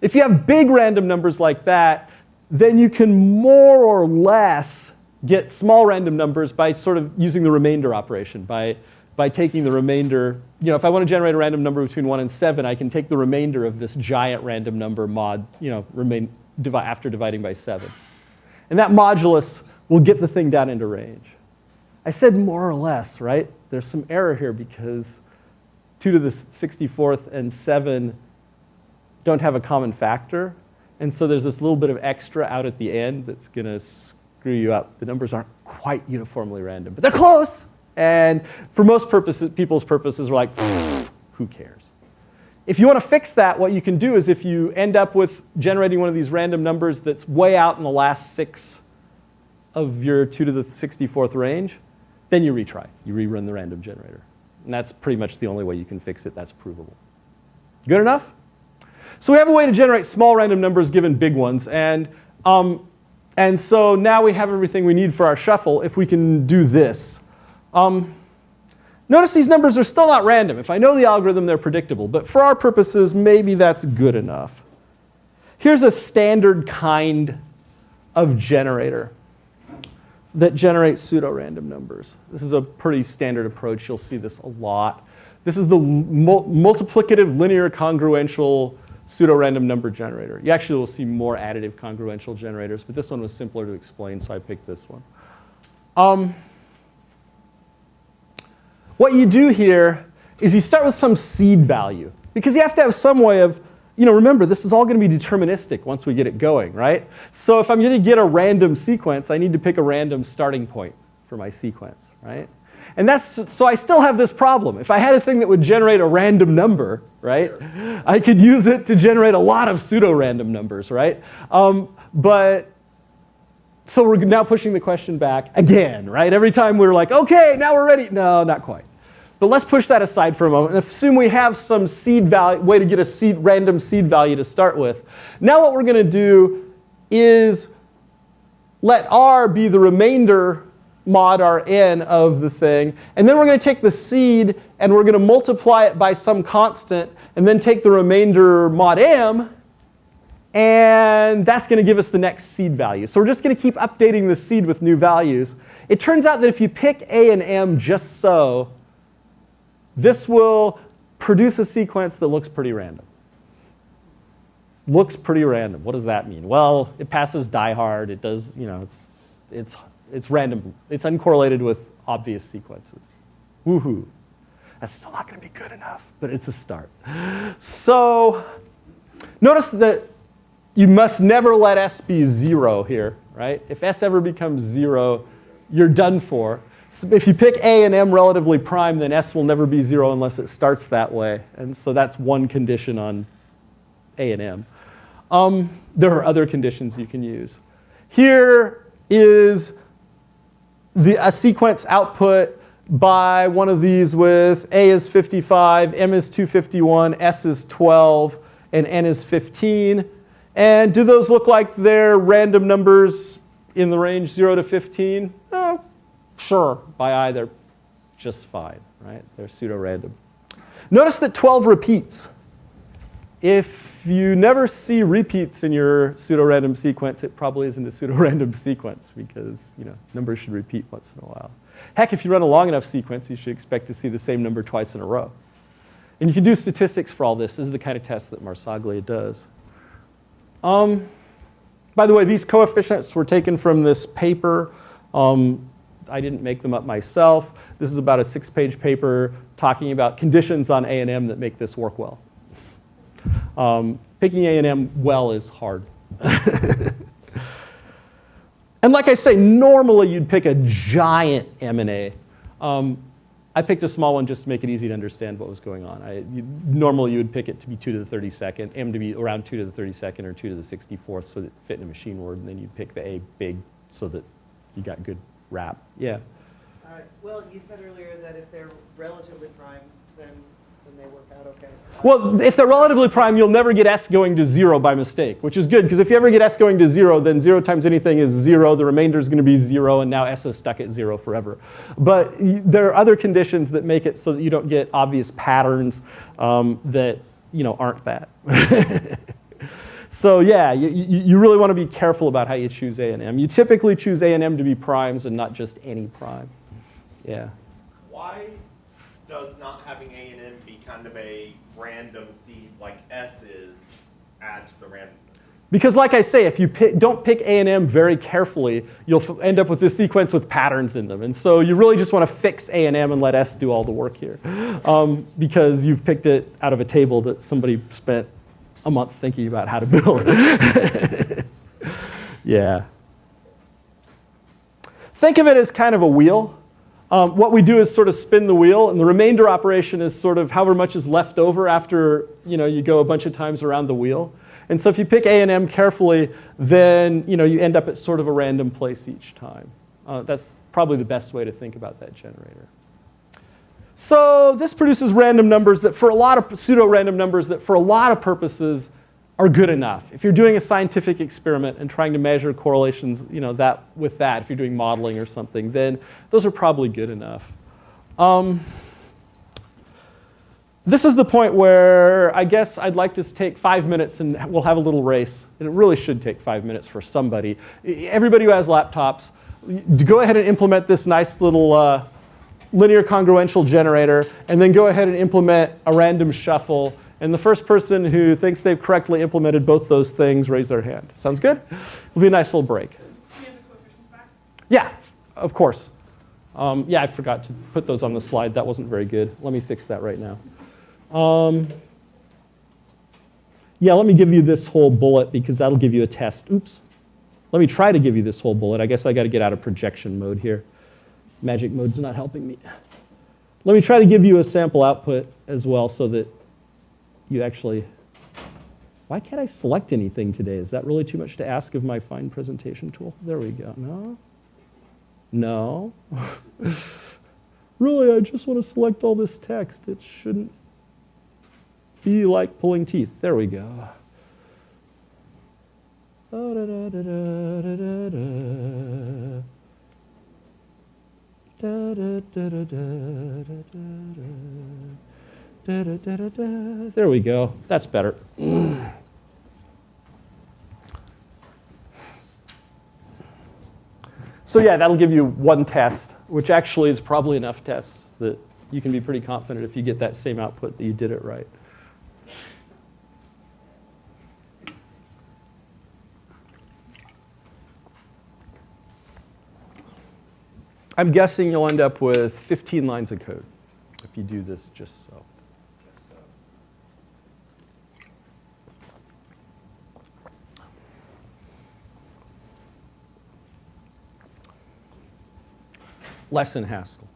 If you have big random numbers like that, then you can more or less get small random numbers by sort of using the remainder operation, by, by taking the remainder. You know, if I want to generate a random number between 1 and 7, I can take the remainder of this giant random number mod, you know, remain, after dividing by 7. And that modulus will get the thing down into range. I said more or less, right? There's some error here because 2 to the 64th and 7 don't have a common factor. And so there's this little bit of extra out at the end that's going to screw you up. The numbers aren't quite uniformly random, but they're close. And for most purposes, people's purposes, we're like, who cares? If you want to fix that, what you can do is if you end up with generating one of these random numbers that's way out in the last six of your 2 to the 64th range, then you retry. You rerun the random generator. And that's pretty much the only way you can fix it that's provable. Good enough? So we have a way to generate small random numbers given big ones. And, um, and so now we have everything we need for our shuffle if we can do this. Um, Notice these numbers are still not random. If I know the algorithm, they're predictable. But for our purposes, maybe that's good enough. Here's a standard kind of generator that generates pseudo-random numbers. This is a pretty standard approach. You'll see this a lot. This is the mul multiplicative linear congruential pseudo-random number generator. You actually will see more additive congruential generators, but this one was simpler to explain, so I picked this one. Um, what you do here is you start with some seed value because you have to have some way of, you know, remember this is all going to be deterministic once we get it going, right? So if I'm going to get a random sequence, I need to pick a random starting point for my sequence, right? And that's, so I still have this problem. If I had a thing that would generate a random number, right, I could use it to generate a lot of pseudo-random numbers, right? Um, but so we're now pushing the question back again, right? Every time we're like, okay, now we're ready. No, not quite. But let's push that aside for a moment and assume we have some seed value, way to get a seed, random seed value to start with. Now what we're going to do is let R be the remainder mod Rn of the thing. And then we're going to take the seed and we're going to multiply it by some constant and then take the remainder mod M and that's going to give us the next seed value. So we're just going to keep updating the seed with new values. It turns out that if you pick A and M just so, this will produce a sequence that looks pretty random. looks pretty random. What does that mean? Well, it passes die hard. It does, you know, it's, it's, it's random. It's uncorrelated with obvious sequences. Woohoo. That's still not going to be good enough, but it's a start. So notice that you must never let S be zero here, right? If S ever becomes zero, you're done for. So if you pick A and M relatively prime, then S will never be zero unless it starts that way. And so that's one condition on A and M. Um, there are other conditions you can use. Here is the, a sequence output by one of these with A is 55, M is 251, S is 12, and N is 15. And do those look like they're random numbers in the range 0 to 15? Oh, sure, by eye they're just fine, right? They're pseudo-random. Notice that 12 repeats. If you never see repeats in your pseudo-random sequence, it probably isn't a pseudo-random sequence because you know, numbers should repeat once in a while. Heck, if you run a long enough sequence, you should expect to see the same number twice in a row. And you can do statistics for all this. This is the kind of test that Marsaglia does. Um, by the way, these coefficients were taken from this paper. Um, I didn't make them up myself. This is about a six-page paper talking about conditions on A&M that make this work well. Um, picking A&M well is hard. and like I say, normally you'd pick a giant M&A. Um, I picked a small one just to make it easy to understand what was going on. I, you, normally you would pick it to be 2 to the 32nd, M to be around 2 to the 32nd or 2 to the 64th so that it fit in a machine word, and then you'd pick the A big so that you got good wrap. Yeah. Uh, well, you said earlier that if they're relatively prime, then then they work out okay. Well, if they're relatively prime, you'll never get S going to zero by mistake, which is good, because if you ever get S going to zero, then zero times anything is zero, the remainder is going to be zero, and now S is stuck at zero forever. But y- there are other conditions that make it so that you don't get obvious patterns um, that you know, aren't that. so yeah, you, you really want to be careful about how you choose A and M. You typically choose A and M to be primes and not just any prime. Yeah. Why does not having A and M be kind of a random seed like S is add to the random Because like I say, if you pick, don't pick A and M very carefully, you'll f- end up with this sequence with patterns in them. And so you really just want to fix A and M and let S do all the work here. Um, because you've picked it out of a table that somebody spent a month thinking about how to build. yeah. Think of it as kind of a wheel. Um, what we do is sort of spin the wheel, and the remainder operation is sort of however much is left over after you, know, you go a bunch of times around the wheel. And so if you pick A and M carefully, then you, know, you end up at sort of a random place each time. Uh, that's probably the best way to think about that generator. So this produces random numbers that for a lot of pseudo-random numbers that for a lot of purposes are good enough. If you're doing a scientific experiment and trying to measure correlations, you know, that with that, if you're doing modeling or something, then those are probably good enough. Um, this is the point where I guess I'd like to take five minutes and we'll have a little race. And it really should take five minutes for somebody. Everybody who has laptops, go ahead and implement this nice little uh, linear congruential generator, and then go ahead and implement a random shuffle. And the first person who thinks they've correctly implemented both those things, raise their hand. Sounds good? It'll be a nice little break. Yeah, of course. Um, yeah, I forgot to put those on the slide. That wasn't very good. Let me fix that right now. Um, yeah, let me give you this whole bullet because that'll give you a test. Oops. Let me try to give you this whole bullet. I guess I got to get out of projection mode here. Magic mode's not helping me. Let me try to give you a sample output as well so that you actually. Why can't I select anything today? Is that really too much to ask of my fine presentation tool? There we go. No? No? really, I just want to select all this text. It shouldn't be like pulling teeth. There we go. Da-da-da-da-da-da-da. Da-da-da-da-da-da-da. There we go. That's better. So yeah, that'll give you one test, which actually is probably enough tests that you can be pretty confident if you get that same output that you did it right. I'm guessing you'll end up with 15 lines of code if you do this just so. Less in Haskell.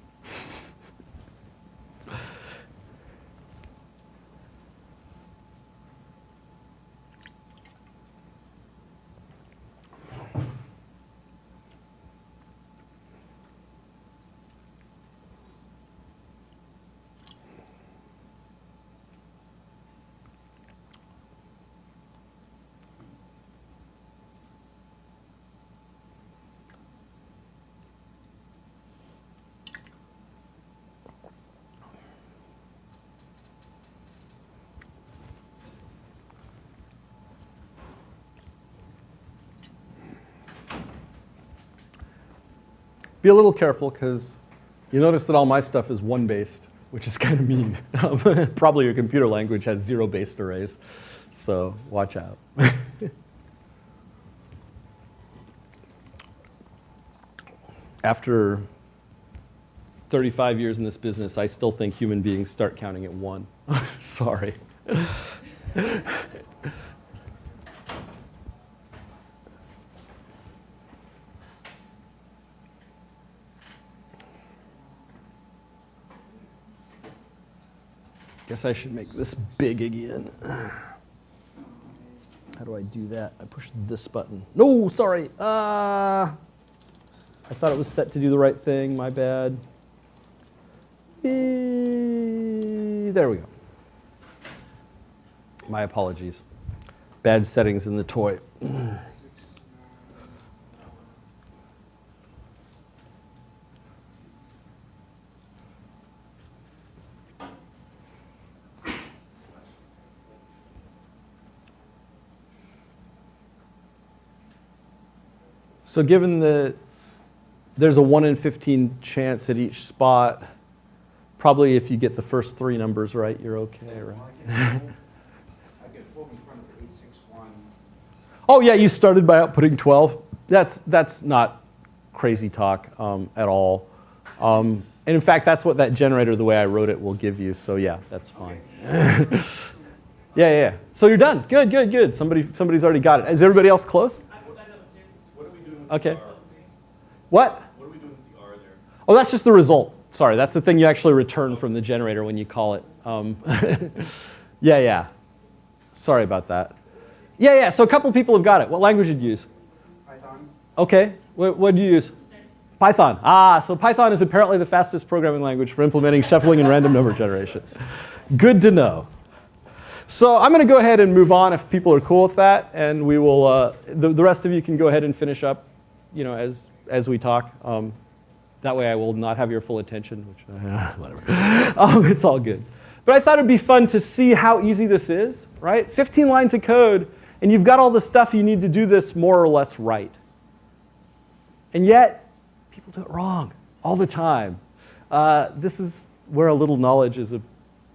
Be a little careful because you notice that all my stuff is one based, which is kind of mean. Probably your computer language has zero based arrays, so watch out. After 35 years in this business, I still think human beings start counting at one. Sorry. I guess I should make this big again. How do I do that? I push this button. No, sorry. Uh, I thought it was set to do the right thing. My bad. Eh, There we go. My apologies. Bad settings in the toy. So given that there's a 1 in 15 chance at each spot, probably if you get the first three numbers right, you're okay, right? I get pulled in front of eight six one. Oh yeah, you started by outputting 12. That's, that's not crazy talk um, at all. Um, and in fact, that's what that generator, the way I wrote it, will give you. So yeah, that's fine. yeah, yeah, yeah. So you're done. Good, good, good. Somebody, somebody's already got it. Is everybody else close? What are we doing with Okay. What? What are we doing with the R there? Oh, that's just the result. Sorry, that's the thing you actually return from the generator when you call it. Um, yeah, yeah. Sorry about that. Yeah, yeah. So a couple people have got it. What language did you use? Python. Okay. What, what do you use? Python. Ah, so Python is apparently the fastest programming language for implementing shuffling and random number generation. Good to know. So I'm going to go ahead and move on if people are cool with that, and we will. Uh, the, the rest of you can go ahead and finish up, you know, as as we talk. Um, that way, I will not have your full attention, which uh, whatever. um, it's all good. But I thought it'd be fun to see how easy this is. Right? 15 lines of code, and you've got all the stuff you need to do this more or less right. And yet, people do it wrong all the time. Uh, this is where a little knowledge is a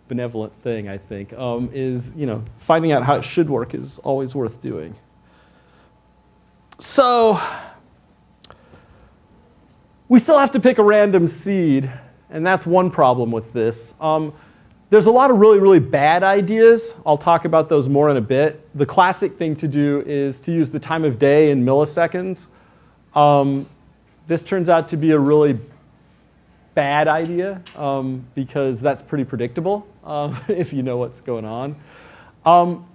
benevolent thing, I think, um, is, you know, finding out how it should work is always worth doing. So, we still have to pick a random seed, and that's one problem with this. Um, there's a lot of really, really bad ideas. I'll talk about those more in a bit. The classic thing to do is to use the time of day in milliseconds. Um, this turns out to be a really bad idea um, because that's pretty predictable um, if you know what's going on. Um,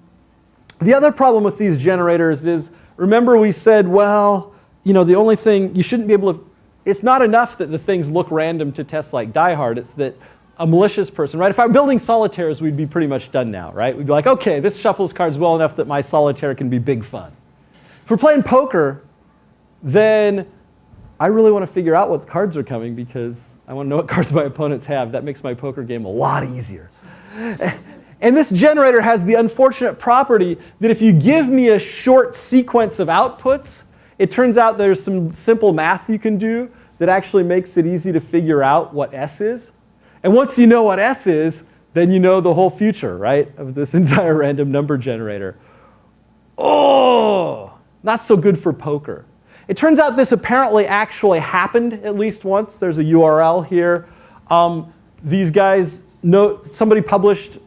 the other problem with these generators is, remember we said, well, you know, the only thing, you shouldn't be able to, it's not enough that the things look random to tests like Die Hard, it's that a malicious person, right? If I'm building solitaires, we'd be pretty much done now, right? We'd be like, okay, this shuffles cards well enough that my solitaire can be big fun. If we're playing poker, then I really want to figure out what cards are coming because I want to know what cards my opponents have. That makes my poker game a lot easier. And this generator has the unfortunate property that if you give me a short sequence of outputs, it turns out there's some simple math you can do that actually makes it easy to figure out what S is. And once you know what S is, then you know the whole future, right, of this entire random number generator. Oh, not so good for poker. It turns out this apparently actually happened at least once. There's a URL here. Um, these guys, know, somebody published,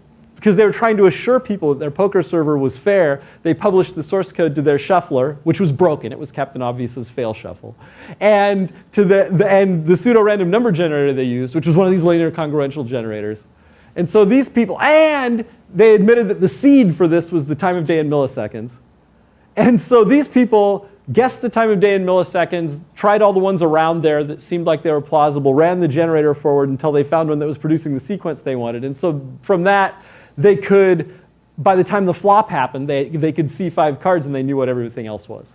because they were trying to assure people that their poker server was fair, they published the source code to their shuffler, which was broken. It was Captain Obvious's fail shuffle. And, to the, the, and the pseudo-random number generator they used, which was one of these linear congruential generators. And so these people, and they admitted that the seed for this was the time of day in milliseconds. And so these people guessed the time of day in milliseconds, tried all the ones around there that seemed like they were plausible, ran the generator forward until they found one that was producing the sequence they wanted. And so from that, they could, by the time the flop happened, they, they could see five cards and they knew what everything else was.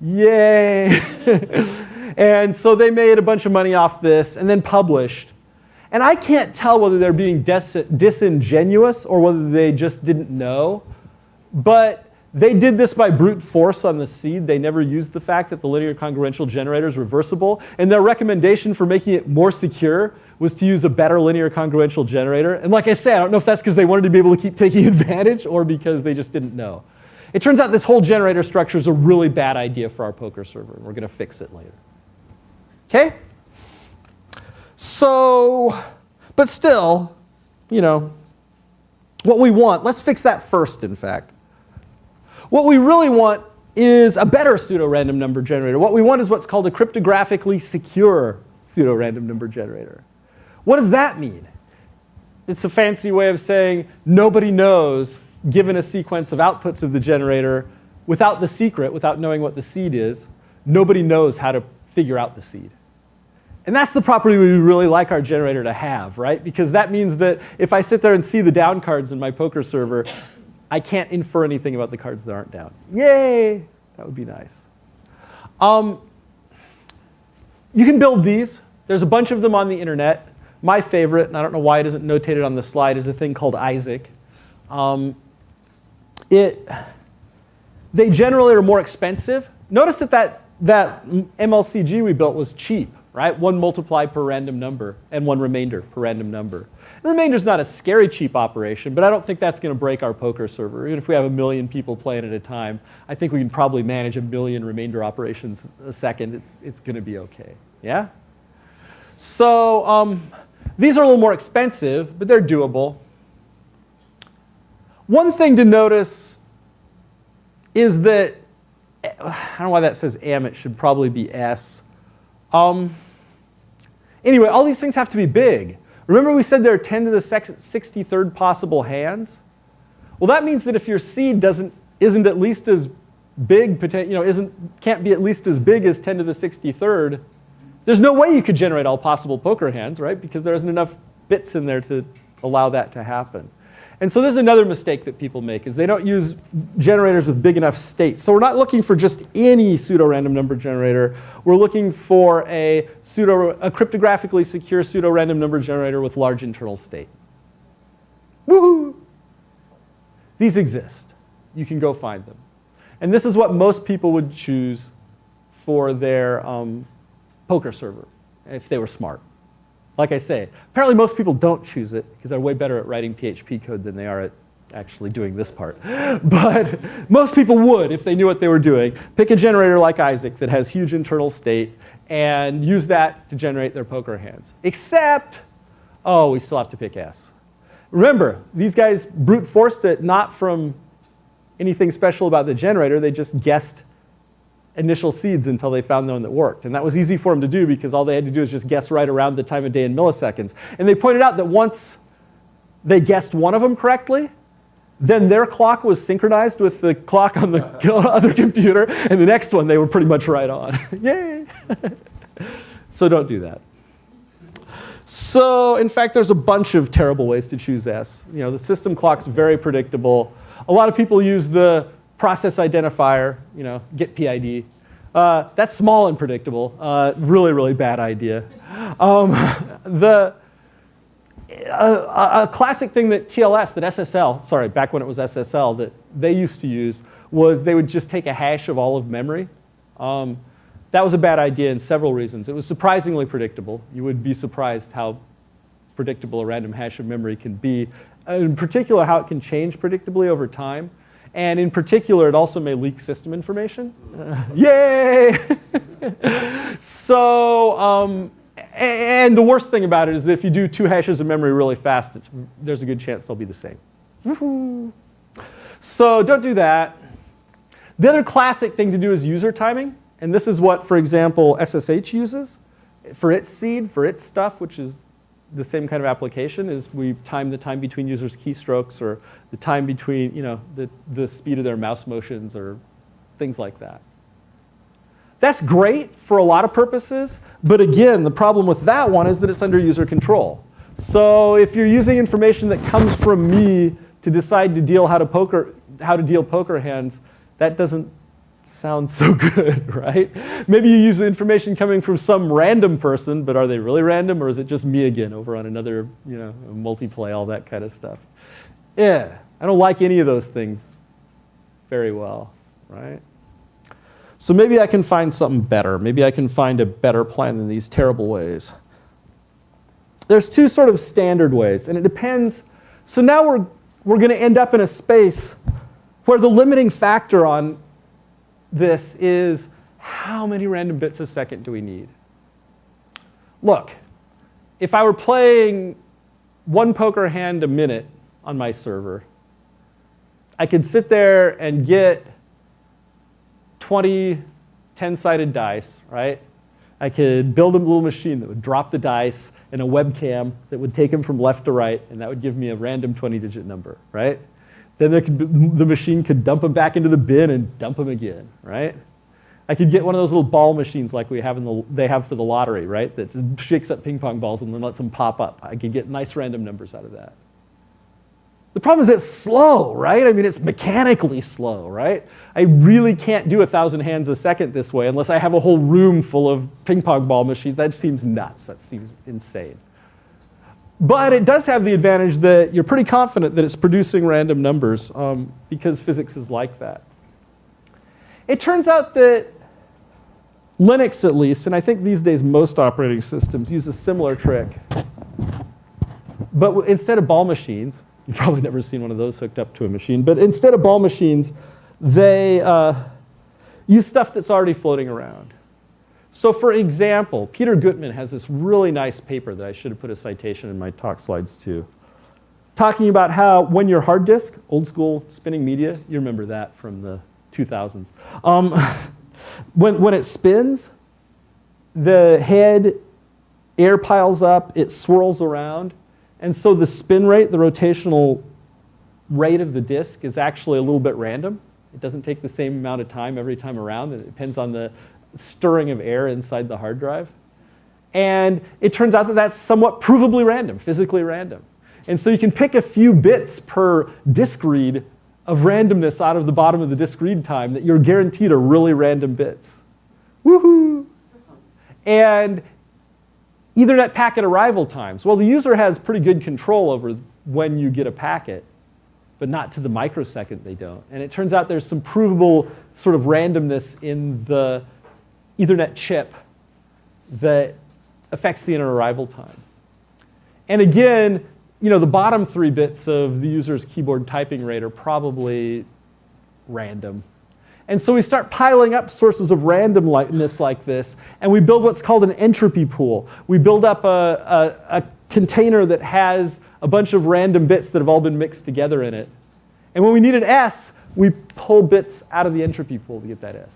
Yay! and so they made a bunch of money off this and then published. And I can't tell whether they're being dis disingenuous or whether they just didn't know. But they did this by brute force on the seed. They never used the fact that the linear congruential generator is reversible. And their recommendation for making it more secure was to use a better linear congruential generator. And like I say, I don't know if that's because they wanted to be able to keep taking advantage or because they just didn't know. It turns out this whole generator structure is a really bad idea for our poker server, and we're going to fix it later. Okay? So, but still, you know, what we want, let's fix that first, in fact. What we really want is a better pseudo-random number generator. What we want is what's called a cryptographically secure pseudo-random number generator. What does that mean? It's a fancy way of saying nobody knows, given a sequence of outputs of the generator, without the secret, without knowing what the seed is, nobody knows how to figure out the seed. And that's the property we really like our generator to have, right? Because that means that if I sit there and see the down cards in my poker server, I can't infer anything about the cards that aren't down. Yay! That would be nice. Um, you can build these. There's a bunch of them on the internet. My favorite, and I don't know why it isn't notated on the slide, is a thing called Isaac. Um, it, they generally are more expensive. Notice that, that that MLCG we built was cheap, right? One multiply per random number and one remainder per random number. The remainder is not a scary cheap operation, but I don't think that's going to break our poker server. Even if we have a million people playing at a time, I think we can probably manage a million remainder operations a second. It's, it's going to be okay. Yeah? So um, these are a little more expensive, but they're doable. One thing to notice is that, I don't know why that says M, it should probably be S. Um, anyway, all these things have to be big. Remember we said there are 10 to the 63rd possible hands? Well, that means that if your seed doesn't, isn't at least as big, you know, isn't, can't be at least as big as 10 to the 63rd, there's no way you could generate all possible poker hands, right? Because there isn't enough bits in there to allow that to happen. And so there's another mistake that people make is they don't use generators with big enough states. So we're not looking for just any pseudo-random number generator. We're looking for a, pseudo, a cryptographically secure pseudo-random number generator with large internal state. Woohoo! These exist. You can go find them. And this is what most people would choose for their um, poker server if they were smart. Like I say, apparently most people don't choose it because they're way better at writing PHP code than they are at actually doing this part. But most people would if they knew what they were doing. Pick a generator like Isaac that has huge internal state and use that to generate their poker hands. Except, oh, we still have to pick S. Remember, these guys brute forced it not from anything special about the generator. They just guessed initial seeds until they found the one that worked. And that was easy for them to do because all they had to do was just guess right around the time of day in milliseconds. And they pointed out that once they guessed one of them correctly, then their clock was synchronized with the clock on the other computer, and the next one they were pretty much right on. Yay! so don't do that. So in fact, there's a bunch of terrible ways to choose S. You know, the system clock's very predictable. A lot of people use the process identifier, you know, get PID. Uh, that's small and predictable. Uh, really, really bad idea. Um, the, a, a, classic thing that TLS, that SSL, sorry, back when it was SSL, that they used to use was they would just take a hash of all of memory. Um, that was a bad idea in several reasons. It was surprisingly predictable. You would be surprised how predictable a random hash of memory can be. In particular, how it can change predictably over time. And in particular, it also may leak system information. Uh, yay! so, um, and the worst thing about it is that if you do two hashes of memory really fast, there's a good chance they'll be the same. So don't do that. The other classic thing to do is user timing. And this is what, for example, SSH uses for its seed, for its stuff, which is the same kind of application, is we time the time between users' keystrokes or the time between, you know, the, the speed of their mouse motions or things like that. That's great for a lot of purposes, but again, the problem with that one is that it's under user control. So if you're using information that comes from me to decide to deal how to poker, how to deal poker hands, that doesn't sound so good, right? Maybe you use the information coming from some random person, but are they really random or is it just me again over on another, you know, multiplay, all that kind of stuff? Yeah, I don't like any of those things very well, right? So maybe I can find something better. Maybe I can find a better plan than these terrible ways. There's two sort of standard ways, and it depends. So now we're, we're going to end up in a space where the limiting factor on this is how many random bits a second do we need? Look, if I were playing one poker hand a minute on my server, I could sit there and get 20 10-sided dice, right? I could build a little machine that would drop the dice and a webcam that would take them from left to right, and that would give me a random 20-digit number, right? Then be, the machine could dump them back into the bin and dump them again, right? I could get one of those little ball machines like we have in the, they have for the lottery, right? That just shakes up ping pong balls and then lets them pop up. I could get nice random numbers out of that. The problem is it's slow, right? I mean, it's mechanically slow, right? I really can't do a thousand hands a second this way unless I have a whole room full of ping pong ball machines. That seems nuts. That seems insane. But it does have the advantage that you're pretty confident that it's producing random numbers um, because physics is like that. It turns out that Linux, at least, and I think these days most operating systems use a similar trick. But instead of ball machines, you've probably never seen one of those hooked up to a machine, but instead of ball machines, they uh, use stuff that's already floating around. So for example, Peter Gutmann has this really nice paper that I should have put a citation in my talk slides too, talking about how when your hard disk, old school spinning media, you remember that from the 2000s, um, when, when it spins, the head air piles up, it swirls around, and so the spin rate, the rotational rate of the disk is actually a little bit random. It doesn't take the same amount of time every time around. It depends on the stirring of air inside the hard drive. And it turns out that that's somewhat provably random, physically random. And so you can pick a few bits per disk read of randomness out of the bottom of the disk read time that you're guaranteed are really random bits. Woohoo! And Ethernet packet arrival times. Well, the user has pretty good control over when you get a packet, but not to the microsecond they don't. And it turns out there's some provable sort of randomness in the Ethernet chip that affects the inner arrival time. And again, you know, the bottom three bits of the user's keyboard typing rate are probably random. And so we start piling up sources of randomness like this, and we build what's called an entropy pool. We build up a, a, a container that has a bunch of random bits that have all been mixed together in it. And when we need an S, we pull bits out of the entropy pool to get that S.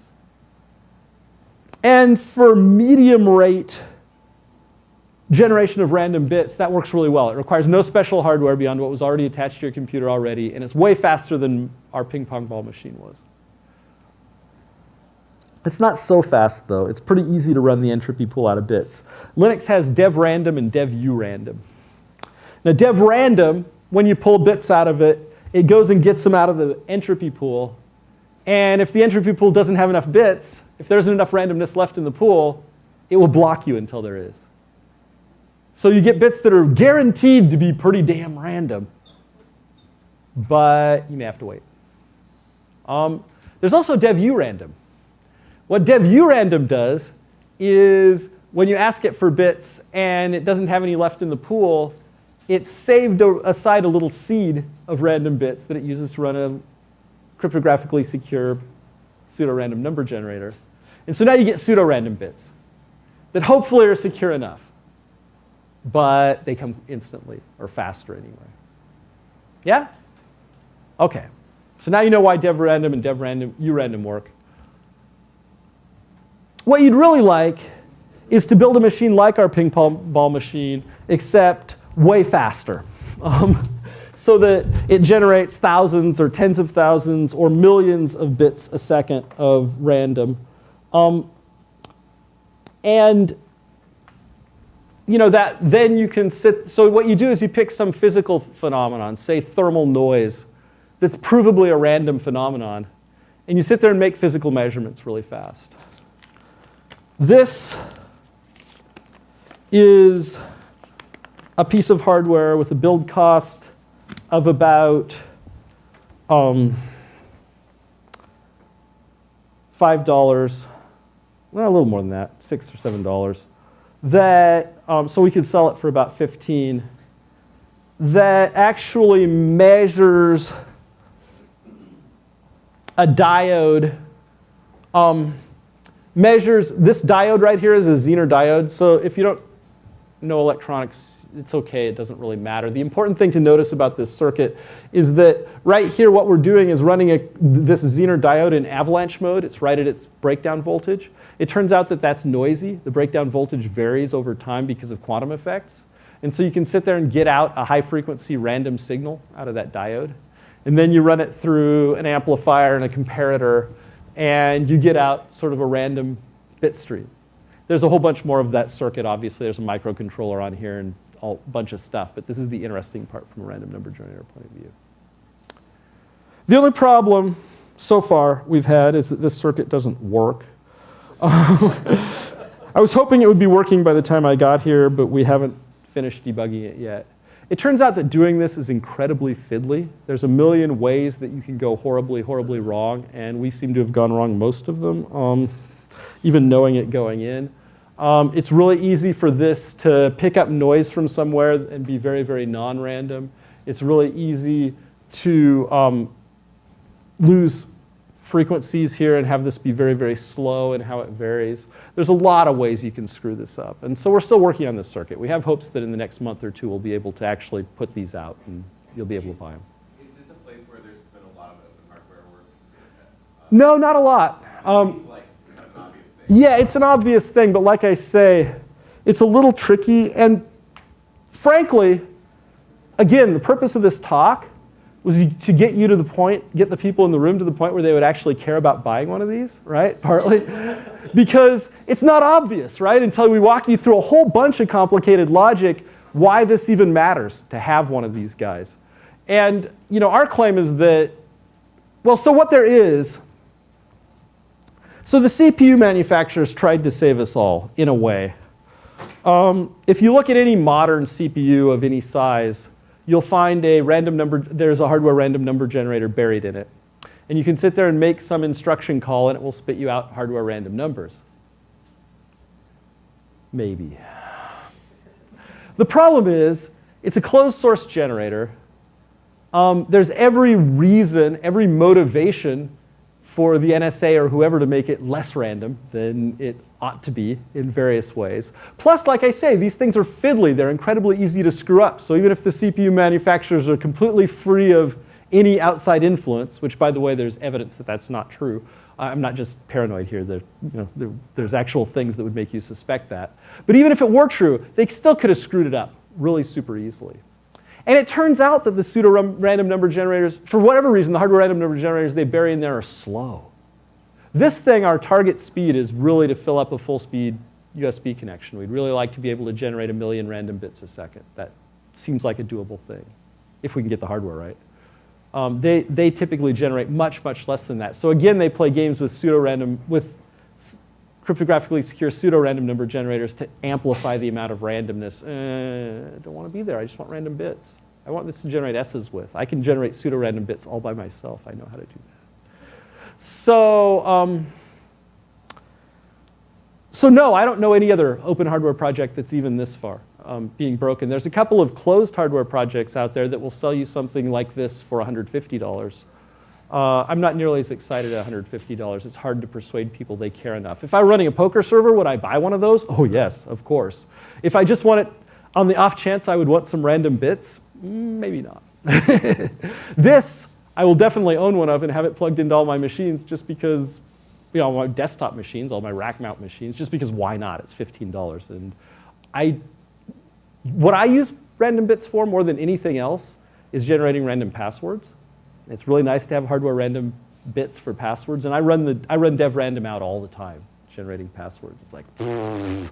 And for medium rate generation of random bits, that works really well. It requires no special hardware beyond what was already attached to your computer already, and it's way faster than our ping pong ball machine was. It's not so fast, though. It's pretty easy to run the entropy pool out of bits. Linux has dev random and dev urandom. Now, dev random, when you pull bits out of it, it goes and gets them out of the entropy pool. And if the entropy pool doesn't have enough bits, if there isn't enough randomness left in the pool, it will block you until there is. So you get bits that are guaranteed to be pretty damn random, but you may have to wait. Um, there's also dev-urandom. What dev-urandom does is when you ask it for bits and it doesn't have any left in the pool, it saved aside a little seed of random bits that it uses to run a cryptographically secure pseudo-random number generator. And so now you get pseudo-random bits that hopefully are secure enough, but they come instantly or faster anyway. Yeah? Okay. So now you know why dev-random and dev-random, urandom work. What you'd really like is to build a machine like our ping pong ball machine, except way faster. Um, so that it generates thousands or tens of thousands or millions of bits a second of random. Um, and you know that then you can sit, so what you do is you pick some physical phenomenon, say thermal noise, that's provably a random phenomenon, and you sit there and make physical measurements really fast. This is a piece of hardware with a build cost of about um, $5, well, a little more than that, 6 or $7, that, um, so we could sell it for about 15, that actually measures a diode, um, measures, this diode right here is a Zener diode, so if you don't know electronics, it's okay, it doesn't really matter. The important thing to notice about this circuit is that right here what we're doing is running a, this Zener diode in avalanche mode. It's right at its breakdown voltage. It turns out that that's noisy. The breakdown voltage varies over time because of quantum effects. And so you can sit there and get out a high frequency random signal out of that diode. And then you run it through an amplifier and a comparator and you get out sort of a random bit stream. There's a whole bunch more of that circuit, obviously. There's a microcontroller on here and a bunch of stuff, but this is the interesting part from a random number generator point of view. The only problem so far we've had is that this circuit doesn't work. I was hoping it would be working by the time I got here, but we haven't finished debugging it yet. It turns out that doing this is incredibly fiddly. There's a million ways that you can go horribly, horribly wrong, and we seem to have gone wrong most of them, um, even knowing it going in. Um, it's really easy for this to pick up noise from somewhere and be very, very non-random. It's really easy to um, lose frequencies here and have this be very, very slow and how it varies. There's a lot of ways you can screw this up. And so we're still working on this circuit. We have hopes that in the next month or two we'll be able to actually put these out and you'll be able to buy them. Is this a place where there's been a lot of open hardware work? Uh, No, not a lot. Um, like kind of an obvious thing. Yeah, it's an obvious thing, but like I say, it's a little tricky. And frankly, again, the purpose of this talk was to get you to the point, get the people in the room to the point where they would actually care about buying one of these, right? Partly. because it's not obvious, right? Until we walk you through a whole bunch of complicated logic why this even matters to have one of these guys. And you know, our claim is that, well, so what there is so the CPU manufacturers tried to save us all, in a way. Um, if you look at any modern CPU of any size, you'll find a random number, there's a hardware random number generator buried in it. And you can sit there and make some instruction call and it will spit you out hardware random numbers. Maybe. The problem is, it's a closed source generator. Um, there's every reason, every motivation for the NSA or whoever to make it less random than it ought to be in various ways. Plus, like I say, these things are fiddly. They're incredibly easy to screw up. So even if the CPU manufacturers are completely free of any outside influence, which by the way, there's evidence that that's not true. I'm not just paranoid here. There, you know, there, there's actual things that would make you suspect that. But even if it were true, they still could have screwed it up really super easily. And it turns out that the pseudo-random number generators, for whatever reason, the hardware random number generators they bury in there are slow. This thing, our target speed is really to fill up a full speed USB connection. We'd really like to be able to generate a million random bits a second. That seems like a doable thing, if we can get the hardware right. Um, they, they typically generate much, much less than that. So again, they play games with pseudo-random, with cryptographically secure pseudo-random number generators to amplify the amount of randomness. Uh, I don't want to be there. I just want random bits. I want this to generate S's with. I can generate pseudo-random bits all by myself. I know how to do that. So, um, so no, I don't know any other open hardware project that's even this far um, being broken. There's a couple of closed hardware projects out there that will sell you something like this for $150. Uh, I'm not nearly as excited at $150. It's hard to persuade people they care enough. If I were running a poker server, would I buy one of those? Oh, yes, of course. If I just want it on the off chance I would want some random bits, mm, maybe not. this, I will definitely own one of and have it plugged into all my machines just because, you know, my desktop machines, all my rack mount machines, just because why not? It's $15. And I, what I use random bits for more than anything else is generating random passwords. It's really nice to have hardware random bits for passwords. And I run, the, I run dev random out all the time, generating passwords. It's like,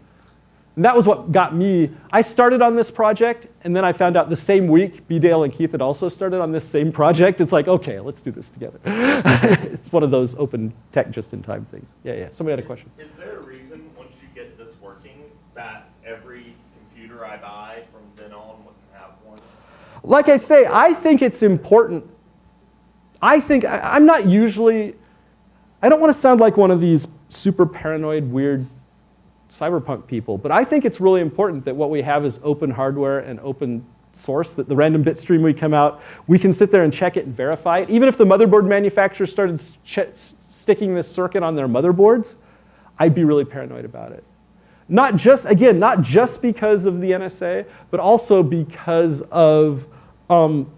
and that was what got me. I started on this project, and then I found out the same week, Bdale and Keith had also started on this same project. It's like, okay, let's do this together. it's one of those open tech just in time things. Yeah, yeah. Somebody had a question. Is there a reason, once you get this working, that every computer I buy from then on wouldn't have one? Like I say, I think it's important. I think, I, I'm not usually, I don't want to sound like one of these super paranoid, weird cyberpunk people, but I think it's really important that what we have is open hardware and open source, that the random bit stream we come out, we can sit there and check it and verify it. Even if the motherboard manufacturer started sticking this circuit on their motherboards, I'd be really paranoid about it. Not just, again, not just because of the NSA, but also because of, um,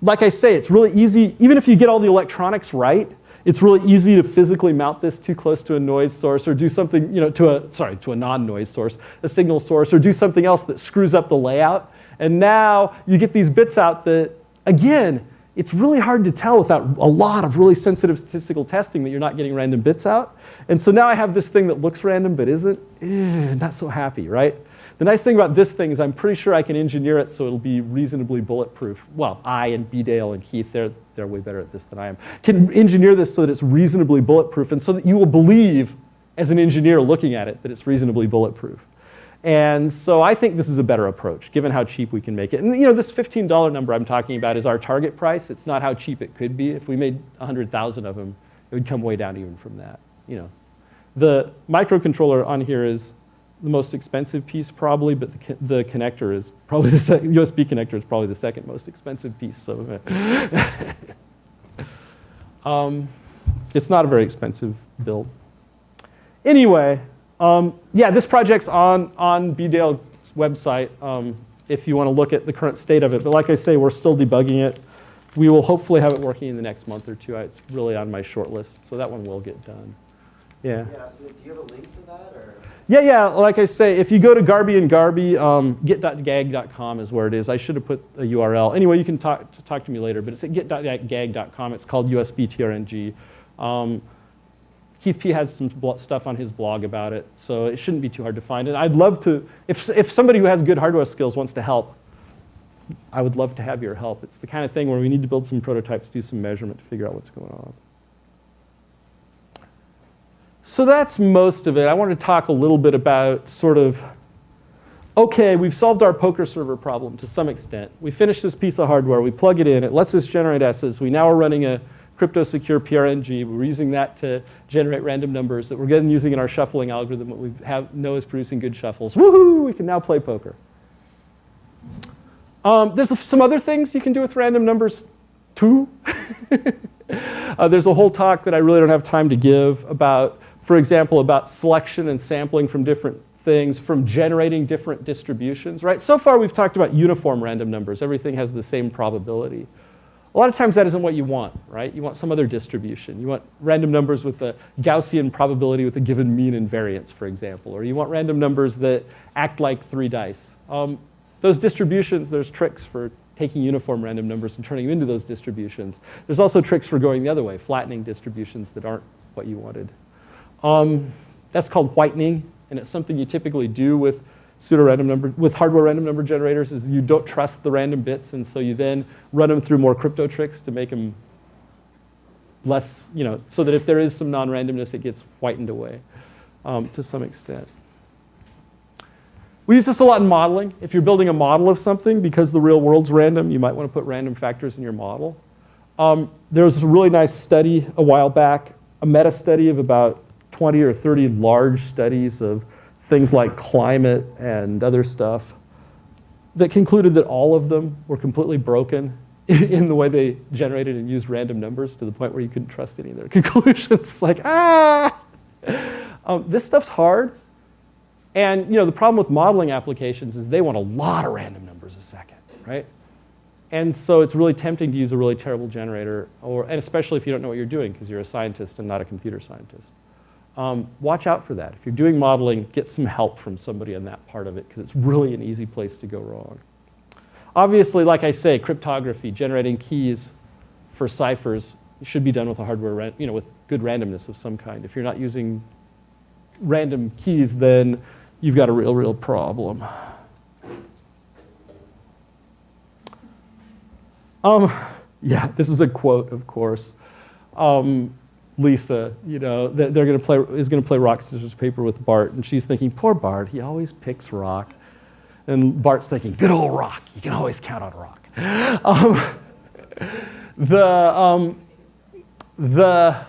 like I say, it's really easy, even if you get all the electronics right, it's really easy to physically mount this too close to a noise source or do something, you know, to a, sorry, to a non-noise source, a signal source, or do something else that screws up the layout. And now you get these bits out that, again, it's really hard to tell without a lot of really sensitive statistical testing that you're not getting random bits out. And so now I have this thing that looks random but isn't. Eh, not so happy, right? The nice thing about this thing is I'm pretty sure I can engineer it so it'll be reasonably bulletproof. Well, I and Bdale and Keith, they're, they're way better at this than I am, can engineer this so that it's reasonably bulletproof and so that you will believe as an engineer looking at it that it's reasonably bulletproof. And so I think this is a better approach, given how cheap we can make it. And you know, this $15 number I'm talking about is our target price. It's not how cheap it could be. If we made 100,000 of them, it would come way down even from that. You know, the microcontroller on here is the most expensive piece probably, but the, the connector is probably the second, USB connector is probably the second most expensive piece. So um, it's not a very expensive build. Anyway, um, yeah, this project's on, on Bdale's website um, if you want to look at the current state of it. But like I say, we're still debugging it. We will hopefully have it working in the next month or two. It's really on my short list, so that one will get done. Yeah. Yeah, so do you have a link for that, or? Yeah, yeah, like I say, if you go to Garbee and Garbee, um, git.gag.com is where it is. I should have put a URL. Anyway, you can talk, talk to me later, but it's at git.gag.com. It's called USB TRNG. Um, Keith P has some stuff on his blog about it, so it shouldn't be too hard to find. And I'd love to, if, if somebody who has good hardware skills wants to help, I would love to have your help. It's the kind of thing where we need to build some prototypes, do some measurement to figure out what's going on. So that's most of it. I want to talk a little bit about sort of, okay, we've solved our poker server problem to some extent. We finished this piece of hardware. We plug it in. It lets us generate S's. We now are running a crypto secure PRNG. We're using that to generate random numbers that we're getting using in our shuffling algorithm that we have, know is producing good shuffles. Woohoo! We can now play poker. Um, there's some other things you can do with random numbers too. uh, there's a whole talk that I really don't have time to give about for example, about selection and sampling from different things, from generating different distributions, right? So far we've talked about uniform random numbers. Everything has the same probability. A lot of times that isn't what you want, right? You want some other distribution. You want random numbers with a Gaussian probability with a given mean and variance, for example. Or you want random numbers that act like three dice. Um, those distributions, there's tricks for taking uniform random numbers and turning them into those distributions. There's also tricks for going the other way, flattening distributions that aren't what you wanted. Um, that's called whitening, and it's something you typically do with pseudo-random number, with hardware random number generators is you don't trust the random bits, and so you then run them through more crypto tricks to make them less, you know, so that if there is some non-randomness, it gets whitened away um, to some extent. We use this a lot in modeling. If you're building a model of something, because the real world's random, you might want to put random factors in your model. Um, there was a really nice study a while back, a meta study of about 20 or 30 large studies of things like climate and other stuff that concluded that all of them were completely broken in the way they generated and used random numbers to the point where you couldn't trust any of their conclusions. It's like, ah! Um, this stuff's hard. And you know, the problem with modeling applications is they want a lot of random numbers a second, right? And so it's really tempting to use a really terrible generator, or, and especially if you don't know what you're doing because you're a scientist and not a computer scientist. Um, watch out for that. If you're doing modeling, get some help from somebody on that part of it because it's really an easy place to go wrong. Obviously, like I say, cryptography, generating keys for ciphers should be done with a hardware, you know, with good randomness of some kind. If you're not using random keys, then you've got a real, real problem. Um, yeah, this is a quote, of course. Um, Lisa, you know, they're going to play is going to play rock scissors paper with Bart, and she's thinking, poor Bart, he always picks rock, and Bart's thinking, good old rock, you can always count on rock. Um, the um, the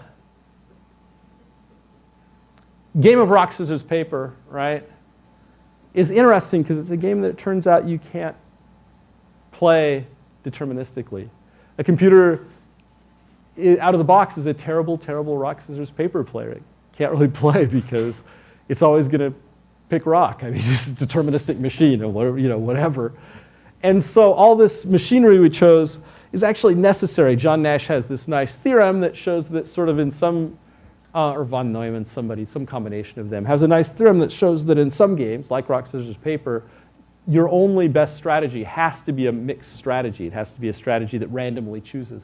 game of rock scissors paper, right, is interesting because it's a game that it turns out you can't play deterministically. A computer out of the box is a terrible, terrible rock, scissors, paper player. It can't really play because it's always going to pick rock. I mean, it's a deterministic machine or whatever, you know, whatever. And so all this machinery we chose is actually necessary. John Nash has this nice theorem that shows that sort of in some, uh, or von Neumann, somebody, some combination of them, has a nice theorem that shows that in some games, like rock, scissors, paper, your only best strategy has to be a mixed strategy. It has to be a strategy that randomly chooses.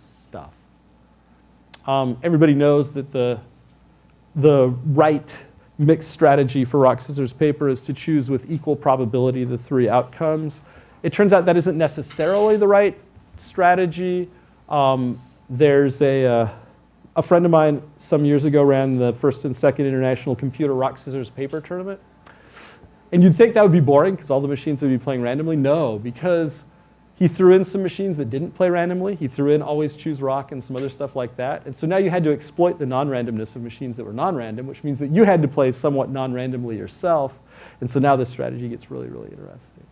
Um, everybody knows that the, the right mixed strategy for rock, scissors, paper is to choose with equal probability the three outcomes. It turns out that isn't necessarily the right strategy. Um, there's a, uh, a friend of mine some years ago ran the first and second international computer rock, scissors, paper tournament. And you'd think that would be boring because all the machines would be playing randomly. No, because he threw in some machines that didn't play randomly. He threw in always choose rock and some other stuff like that. And so now you had to exploit the non-randomness of machines that were non-random, which means that you had to play somewhat non-randomly yourself. And so now this strategy gets really, really interesting.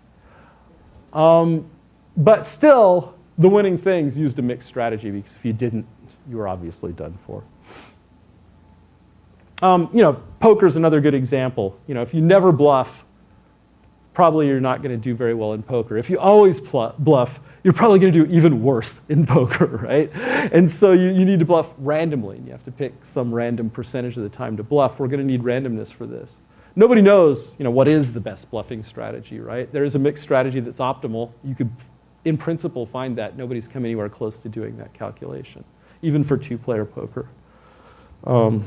Um, but still, the winning things used a mixed strategy because if you didn't, you were obviously done for. Um, you know, poker is another good example. You know, if you never bluff, probably you're not going to do very well in poker. If you always bluff, you're probably going to do even worse in poker, right? And so you, you need to bluff randomly. And you have to pick some random percentage of the time to bluff. We're going to need randomness for this. Nobody knows you know, what is the best bluffing strategy, right? There is a mixed strategy that's optimal. You could, in principle, find that. Nobody's come anywhere close to doing that calculation, even for two-player poker. Um,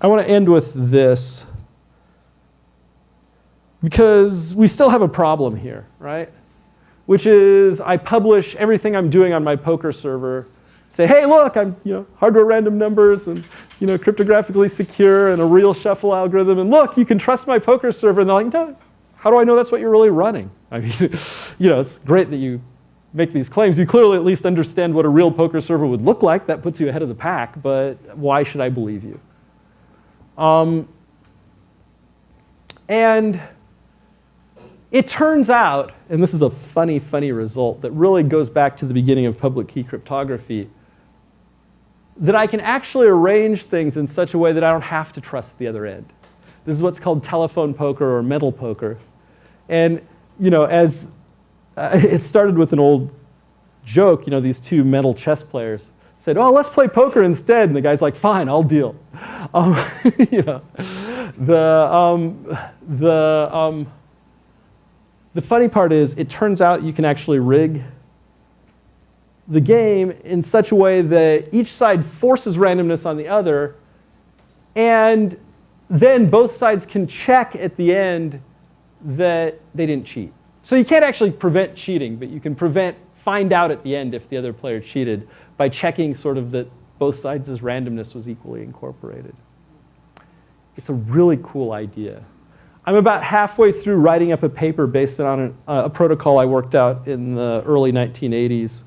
I want to end with this because we still have a problem here, right? Which is I publish everything I'm doing on my poker server, say, hey, look, I'm you know, hardware random numbers and you know, cryptographically secure and a real shuffle algorithm. And look, you can trust my poker server. And they're like, no, how do I know that's what you're really running? I mean, you know, it's great that you make these claims. You clearly at least understand what a real poker server would look like. That puts you ahead of the pack, but why should I believe you? Um, and it turns out, and this is a funny, funny result that really goes back to the beginning of public key cryptography, that I can actually arrange things in such a way that I don't have to trust the other end. This is what's called telephone poker or mental poker. And, you know, as uh, it started with an old joke, you know, these two mental chess players said, oh, let's play poker instead. And the guy's like, fine, I'll deal. Um, you know, the, um, the, um, the funny part is it turns out you can actually rig the game in such a way that each side forces randomness on the other and then both sides can check at the end that they didn't cheat. So you can't actually prevent cheating, but you can prevent, find out at the end if the other player cheated by checking sort of that both sides' randomness was equally incorporated. It's a really cool idea. I'm about halfway through writing up a paper based on an, uh, a protocol I worked out in the early 1980s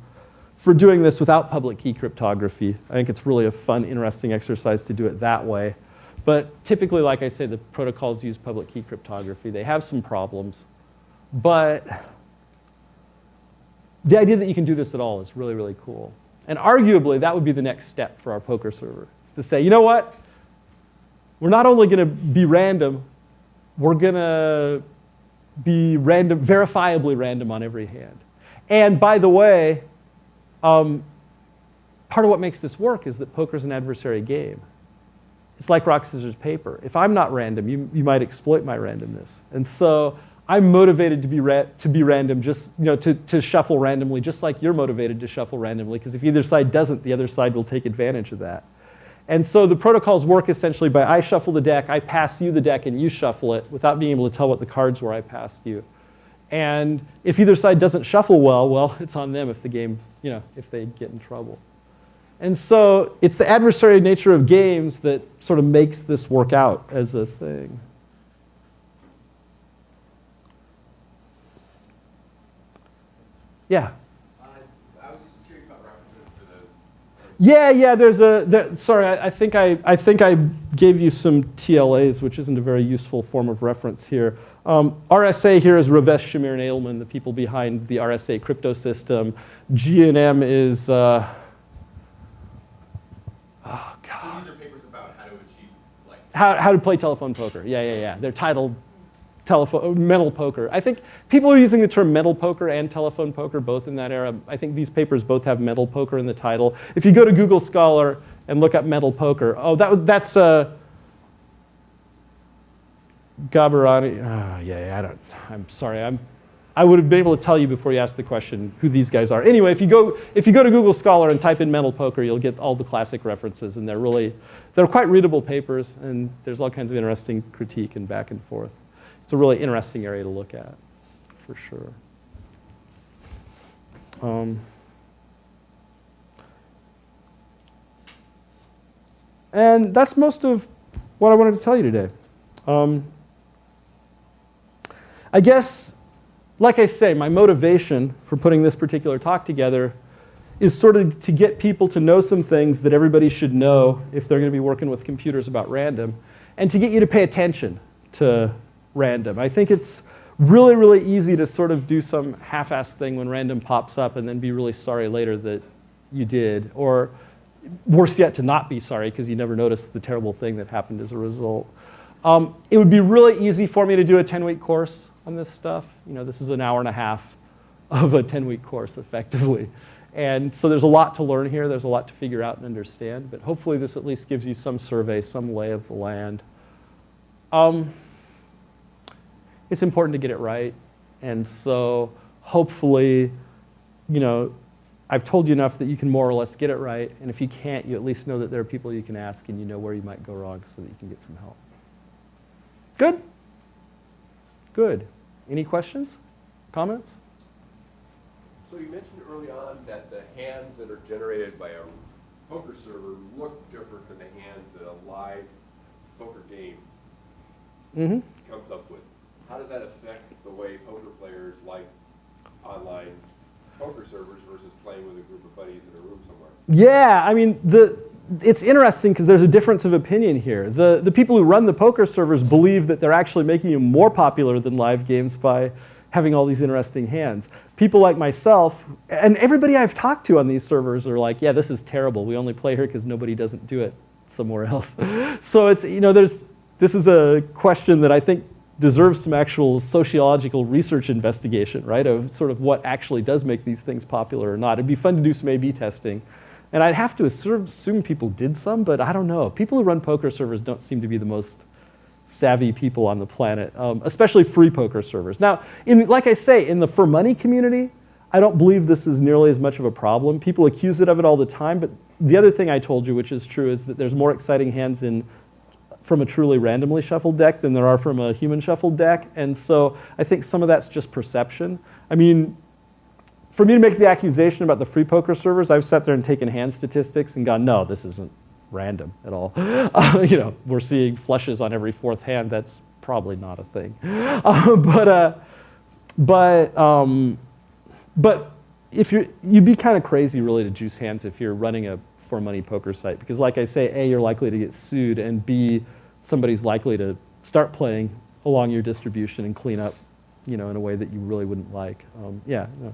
for doing this without public key cryptography. I think it's really a fun, interesting exercise to do it that way. But typically, like I say, the protocols use public key cryptography. They have some problems. But the idea that you can do this at all is really, really cool. And arguably, that would be the next step for our poker server. Is to say, you know what? We're not only going to be random, we're going to be random, verifiably random on every hand. And by the way, um, part of what makes this work is that poker's an adversary game. It's like rock, scissors, paper. If I'm not random, you, you might exploit my randomness. And so I'm motivated to be, to be random, just, you know, to, to shuffle randomly, just like you're motivated to shuffle randomly, because if either side doesn't, the other side will take advantage of that. And so the protocols work essentially by I shuffle the deck, I pass you the deck, and you shuffle it without being able to tell what the cards were I passed you. And if either side doesn't shuffle well, well, it's on them if the game, you know, if they get in trouble. And so it's the adversarial nature of games that sort of makes this work out as a thing. Yeah. Uh, I was just curious about references for those. Yeah, yeah, there's a, there, sorry, I, I, think I, I think I gave you some TLAs, which isn't a very useful form of reference here. Um, RSA here is Rivest Shamir and Adleman, the people behind the RSA crypto system. GNM is, uh, oh God. these are papers about how to achieve, like, How, how to play telephone poker. Yeah, yeah, yeah. They're titled telephone, mental poker. I think people are using the term mental poker and telephone poker both in that era. I think these papers both have mental poker in the title. If you go to Google Scholar and look up mental poker, oh, that, that's uh, Gabarani. ah, yeah, yeah, I don't, I'm sorry. I'm, I would have been able to tell you before you asked the question who these guys are. Anyway, if you go, if you go to Google Scholar and type in mental poker, you'll get all the classic references, and they're really, they're quite readable papers, and there's all kinds of interesting critique and back and forth. It's a really interesting area to look at, for sure. Um, and that's most of what I wanted to tell you today. Um, I guess, like I say, my motivation for putting this particular talk together is sort of to get people to know some things that everybody should know if they're going to be working with computers about random, and to get you to pay attention to random. I think it's really, really easy to sort of do some half-assed thing when random pops up and then be really sorry later that you did, or worse yet, to not be sorry because you never noticed the terrible thing that happened as a result. Um, it would be really easy for me to do a 10-week course on this stuff. You know, this is an hour and a half of a 10-week course, effectively. And so there's a lot to learn here. There's a lot to figure out and understand. But hopefully this at least gives you some survey, some lay of the land. Um, it's important to get it right. And so hopefully, you know, I've told you enough that you can more or less get it right. And if you can't, you at least know that there are people you can ask and you know where you might go wrong so that you can get some help. Good? Good. Any questions? Comments? So you mentioned early on that the hands that are generated by a poker server look different than the hands that a live poker game Mm-hmm. comes up with. How does that affect the way poker players like online poker servers versus playing with a group of buddies in a room somewhere? Yeah, I mean, the, it's interesting because there's a difference of opinion here. The, the people who run the poker servers believe that they're actually making them more popular than live games by having all these interesting hands. People like myself, and everybody I've talked to on these servers are like, yeah, this is terrible. We only play here because nobody doesn't do it somewhere else. so it's, you know, there's, this is a question that I think deserves some actual sociological research investigation, right? Of sort of what actually does make these things popular or not. It'd be fun to do some A-B testing. And I'd have to assume, people did some, but I don't know. People who run poker servers don't seem to be the most savvy people on the planet, um, especially free poker servers. Now, in, like I say, in the for money community, I don't believe this is nearly as much of a problem. People accuse it of it all the time, but the other thing I told you, which is true, is that there's more exciting hands in from a truly randomly shuffled deck than there are from a human shuffled deck. And so I think some of that's just perception. I mean, for me to make the accusation about the free poker servers, I've sat there and taken hand statistics and gone, no, this isn't random at all. Uh, you know, we're seeing flushes on every fourth hand. That's probably not a thing. Uh, but uh, but um, but if you're you'd be kind of crazy really to juice hands if you're running a for money poker site because like I say, a you're likely to get sued, and b somebody's likely to start playing along your distribution and clean up, you know, in a way that you really wouldn't like. Um, yeah. No.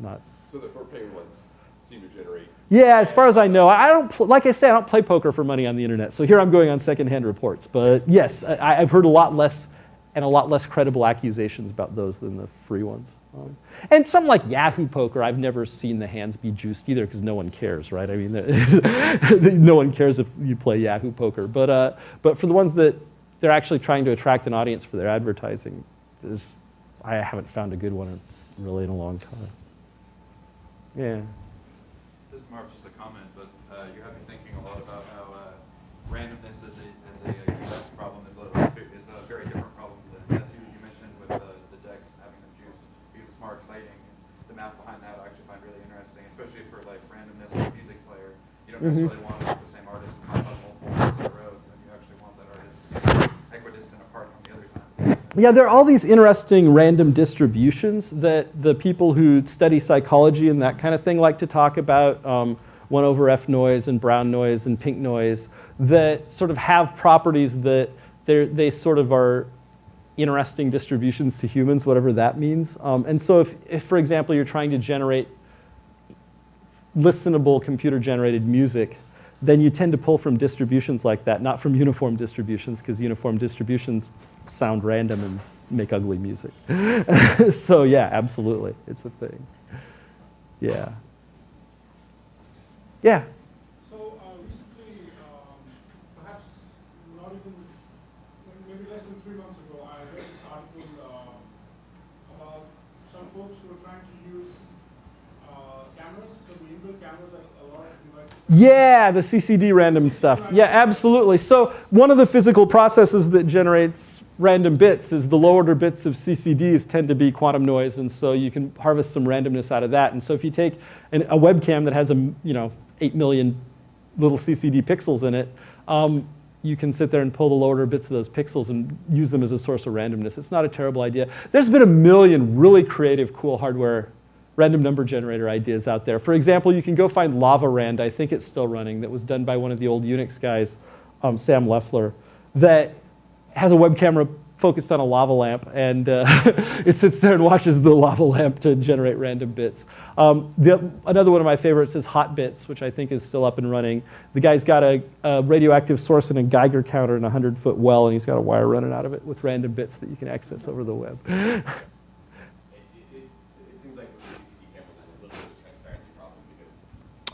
not So the four penguins seem to generate Yeah, as far as I know, I don't. Pl- like I say, I don't play poker for money on the internet. So here I'm going on secondhand reports. But yes, I, I've heard a lot less and a lot less credible accusations about those than the free ones. Um, and some like Yahoo Poker, I've never seen the hands be juiced either because no one cares, right? I mean, no one cares if you play Yahoo Poker. But uh, but for the ones that they're actually trying to attract an audience for their advertising, is I haven't found a good one in, really in a long time. Yeah. This is more just a comment, but uh, you have me thinking a lot about how uh, randomness as a, as a UX problem is a, is a very different problem than, as you, you mentioned with the, the decks having them juice, because it's more exciting. The math behind that I actually find really interesting, especially for like randomness of a music player. Don't necessarily want the same artist to pop up multiple times in a row, so you actually want that artist to be equidistant apart from the other times. Yeah, there are all these interesting random distributions that the people who study psychology and that kind of thing like to talk about. Um, 1 over F noise and brown noise and pink noise that sort of have properties that they sort of are interesting distributions to humans, whatever that means. Um, and so if, if, for example, you're trying to generate listenable computer generated music, then you tend to pull from distributions like that, not from uniform distributions, because uniform distributions sound random and make ugly music. so yeah, absolutely, it's a thing. Yeah. Yeah. So uh, recently, um, perhaps not even, maybe less than three months ago, I read this article uh, about some folks who are trying to use uh, cameras, so the inbuilt cameras that a lot of devices. Yeah, the CCD random stuff. Yeah, absolutely. So one of the physical processes that generates random bits is the low order bits of CCDs tend to be quantum noise, and so you can harvest some randomness out of that. And so if you take an, a webcam that has a you know eight million little CCD pixels in it, um, you can sit there and pull the low order bits of those pixels and use them as a source of randomness. It's not a terrible idea. There's been a million really creative, cool hardware random number generator ideas out there. For example, you can go find LavaRand, I think it's still running, that was done by one of the old Unix guys, um, Sam Leffler, that has a web camera focused on a lava lamp, and uh, it sits there and watches the lava lamp to generate random bits. Um, the, another one of my favorites is Hotbits, which I think is still up and running. The guy's got a, a radioactive source and a Geiger counter in a 100-foot well, and he's got a wire running out of it with random bits that you can access over the web. It, it, it seems like with the CCD camera, there's a little bit of a transparency problem because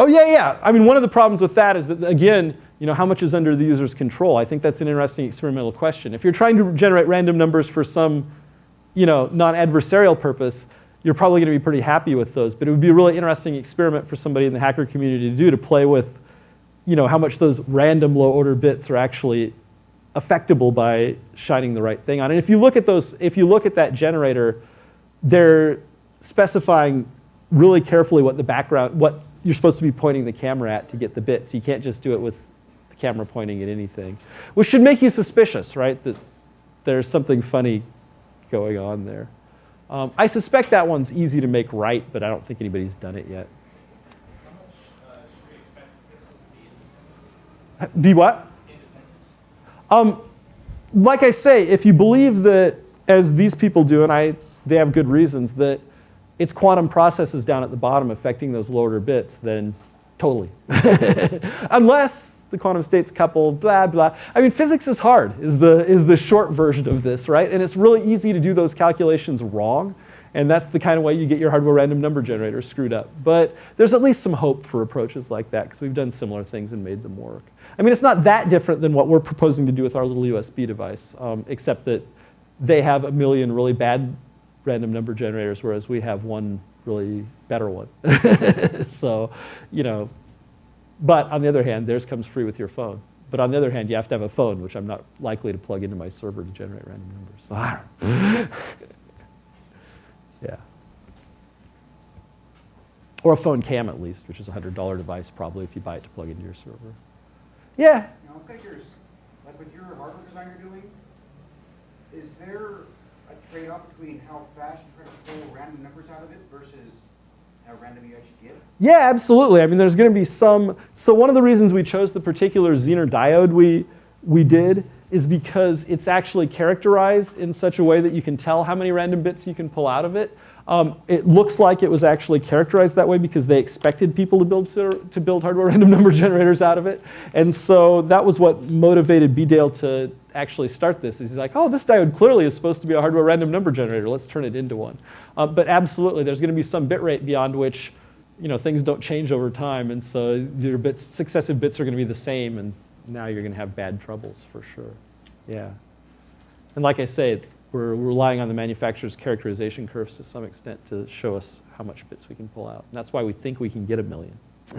Oh yeah, yeah. I mean, one of the problems with that is that again, you know, how much is under the user's control? I think that's an interesting experimental question. If you're trying to generate random numbers for some, you know, non-adversarial purpose, you're probably going to be pretty happy with those. But it would be a really interesting experiment for somebody in the hacker community to do to play with, you know, how much those random low-order bits are actually affectable by shining the right thing on. And if you look at those, if you look at that generator, they're specifying really carefully what the background, what you're supposed to be pointing the camera at to get the bits. You can't just do it with the camera pointing at anything, which should make you suspicious, right? That there's something funny going on there. Um, I suspect that one's easy to make right, but I don't think anybody's done it yet. How much uh, should we expect pixels to be Be what? independent? Um, like I say, if you believe that, as these people do, and I, they have good reasons, that it's quantum processes down at the bottom affecting those low order bits, then totally. Unless the quantum states couple, blah, blah. I mean, physics is hard, is the, is the short version of this, right? And it's really easy to do those calculations wrong. And that's the kind of way you get your hardware random number generator screwed up. But there's at least some hope for approaches like that because we've done similar things and made them work. I mean, it's not that different than what we're proposing to do with our little USB device, um, except that they have a million really bad random number generators, whereas we have one really better one. so, you know, but on the other hand, theirs comes free with your phone. But on the other hand, you have to have a phone, which I'm not likely to plug into my server to generate random numbers. So, I don't yeah. Or a phone cam at least, which is a $100 device probably if you buy it to plug into your server. Yeah, Now, I'm kind of curious, like with your hardware design you're doing, is there a trade-off between how fast you try to pull random numbers out of it versus how random you actually get? Yeah, absolutely. I mean, there's going to be some. So one of the reasons we chose the particular Zener diode we we did is because it's actually characterized in such a way that you can tell how many random bits you can pull out of it. Um, it looks like it was actually characterized that way because they expected people to build to build hardware random number generators out of it, and so that was what motivated Bdale to actually start this. He's like, oh, this diode clearly is supposed to be a hardware random number generator. Let's turn it into one. Uh, but absolutely, there's going to be some bit rate beyond which, you know, things don't change over time, and so your bits, successive bits are going to be the same, and now you're going to have bad troubles for sure. Yeah. And like I say, we're relying on the manufacturer's characterization curves to some extent to show us how much bits we can pull out. And that's why we think we can get a million.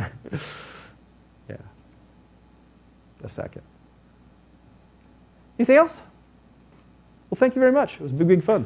yeah. A second. Anything else? Well, thank you very much. It was big, big fun.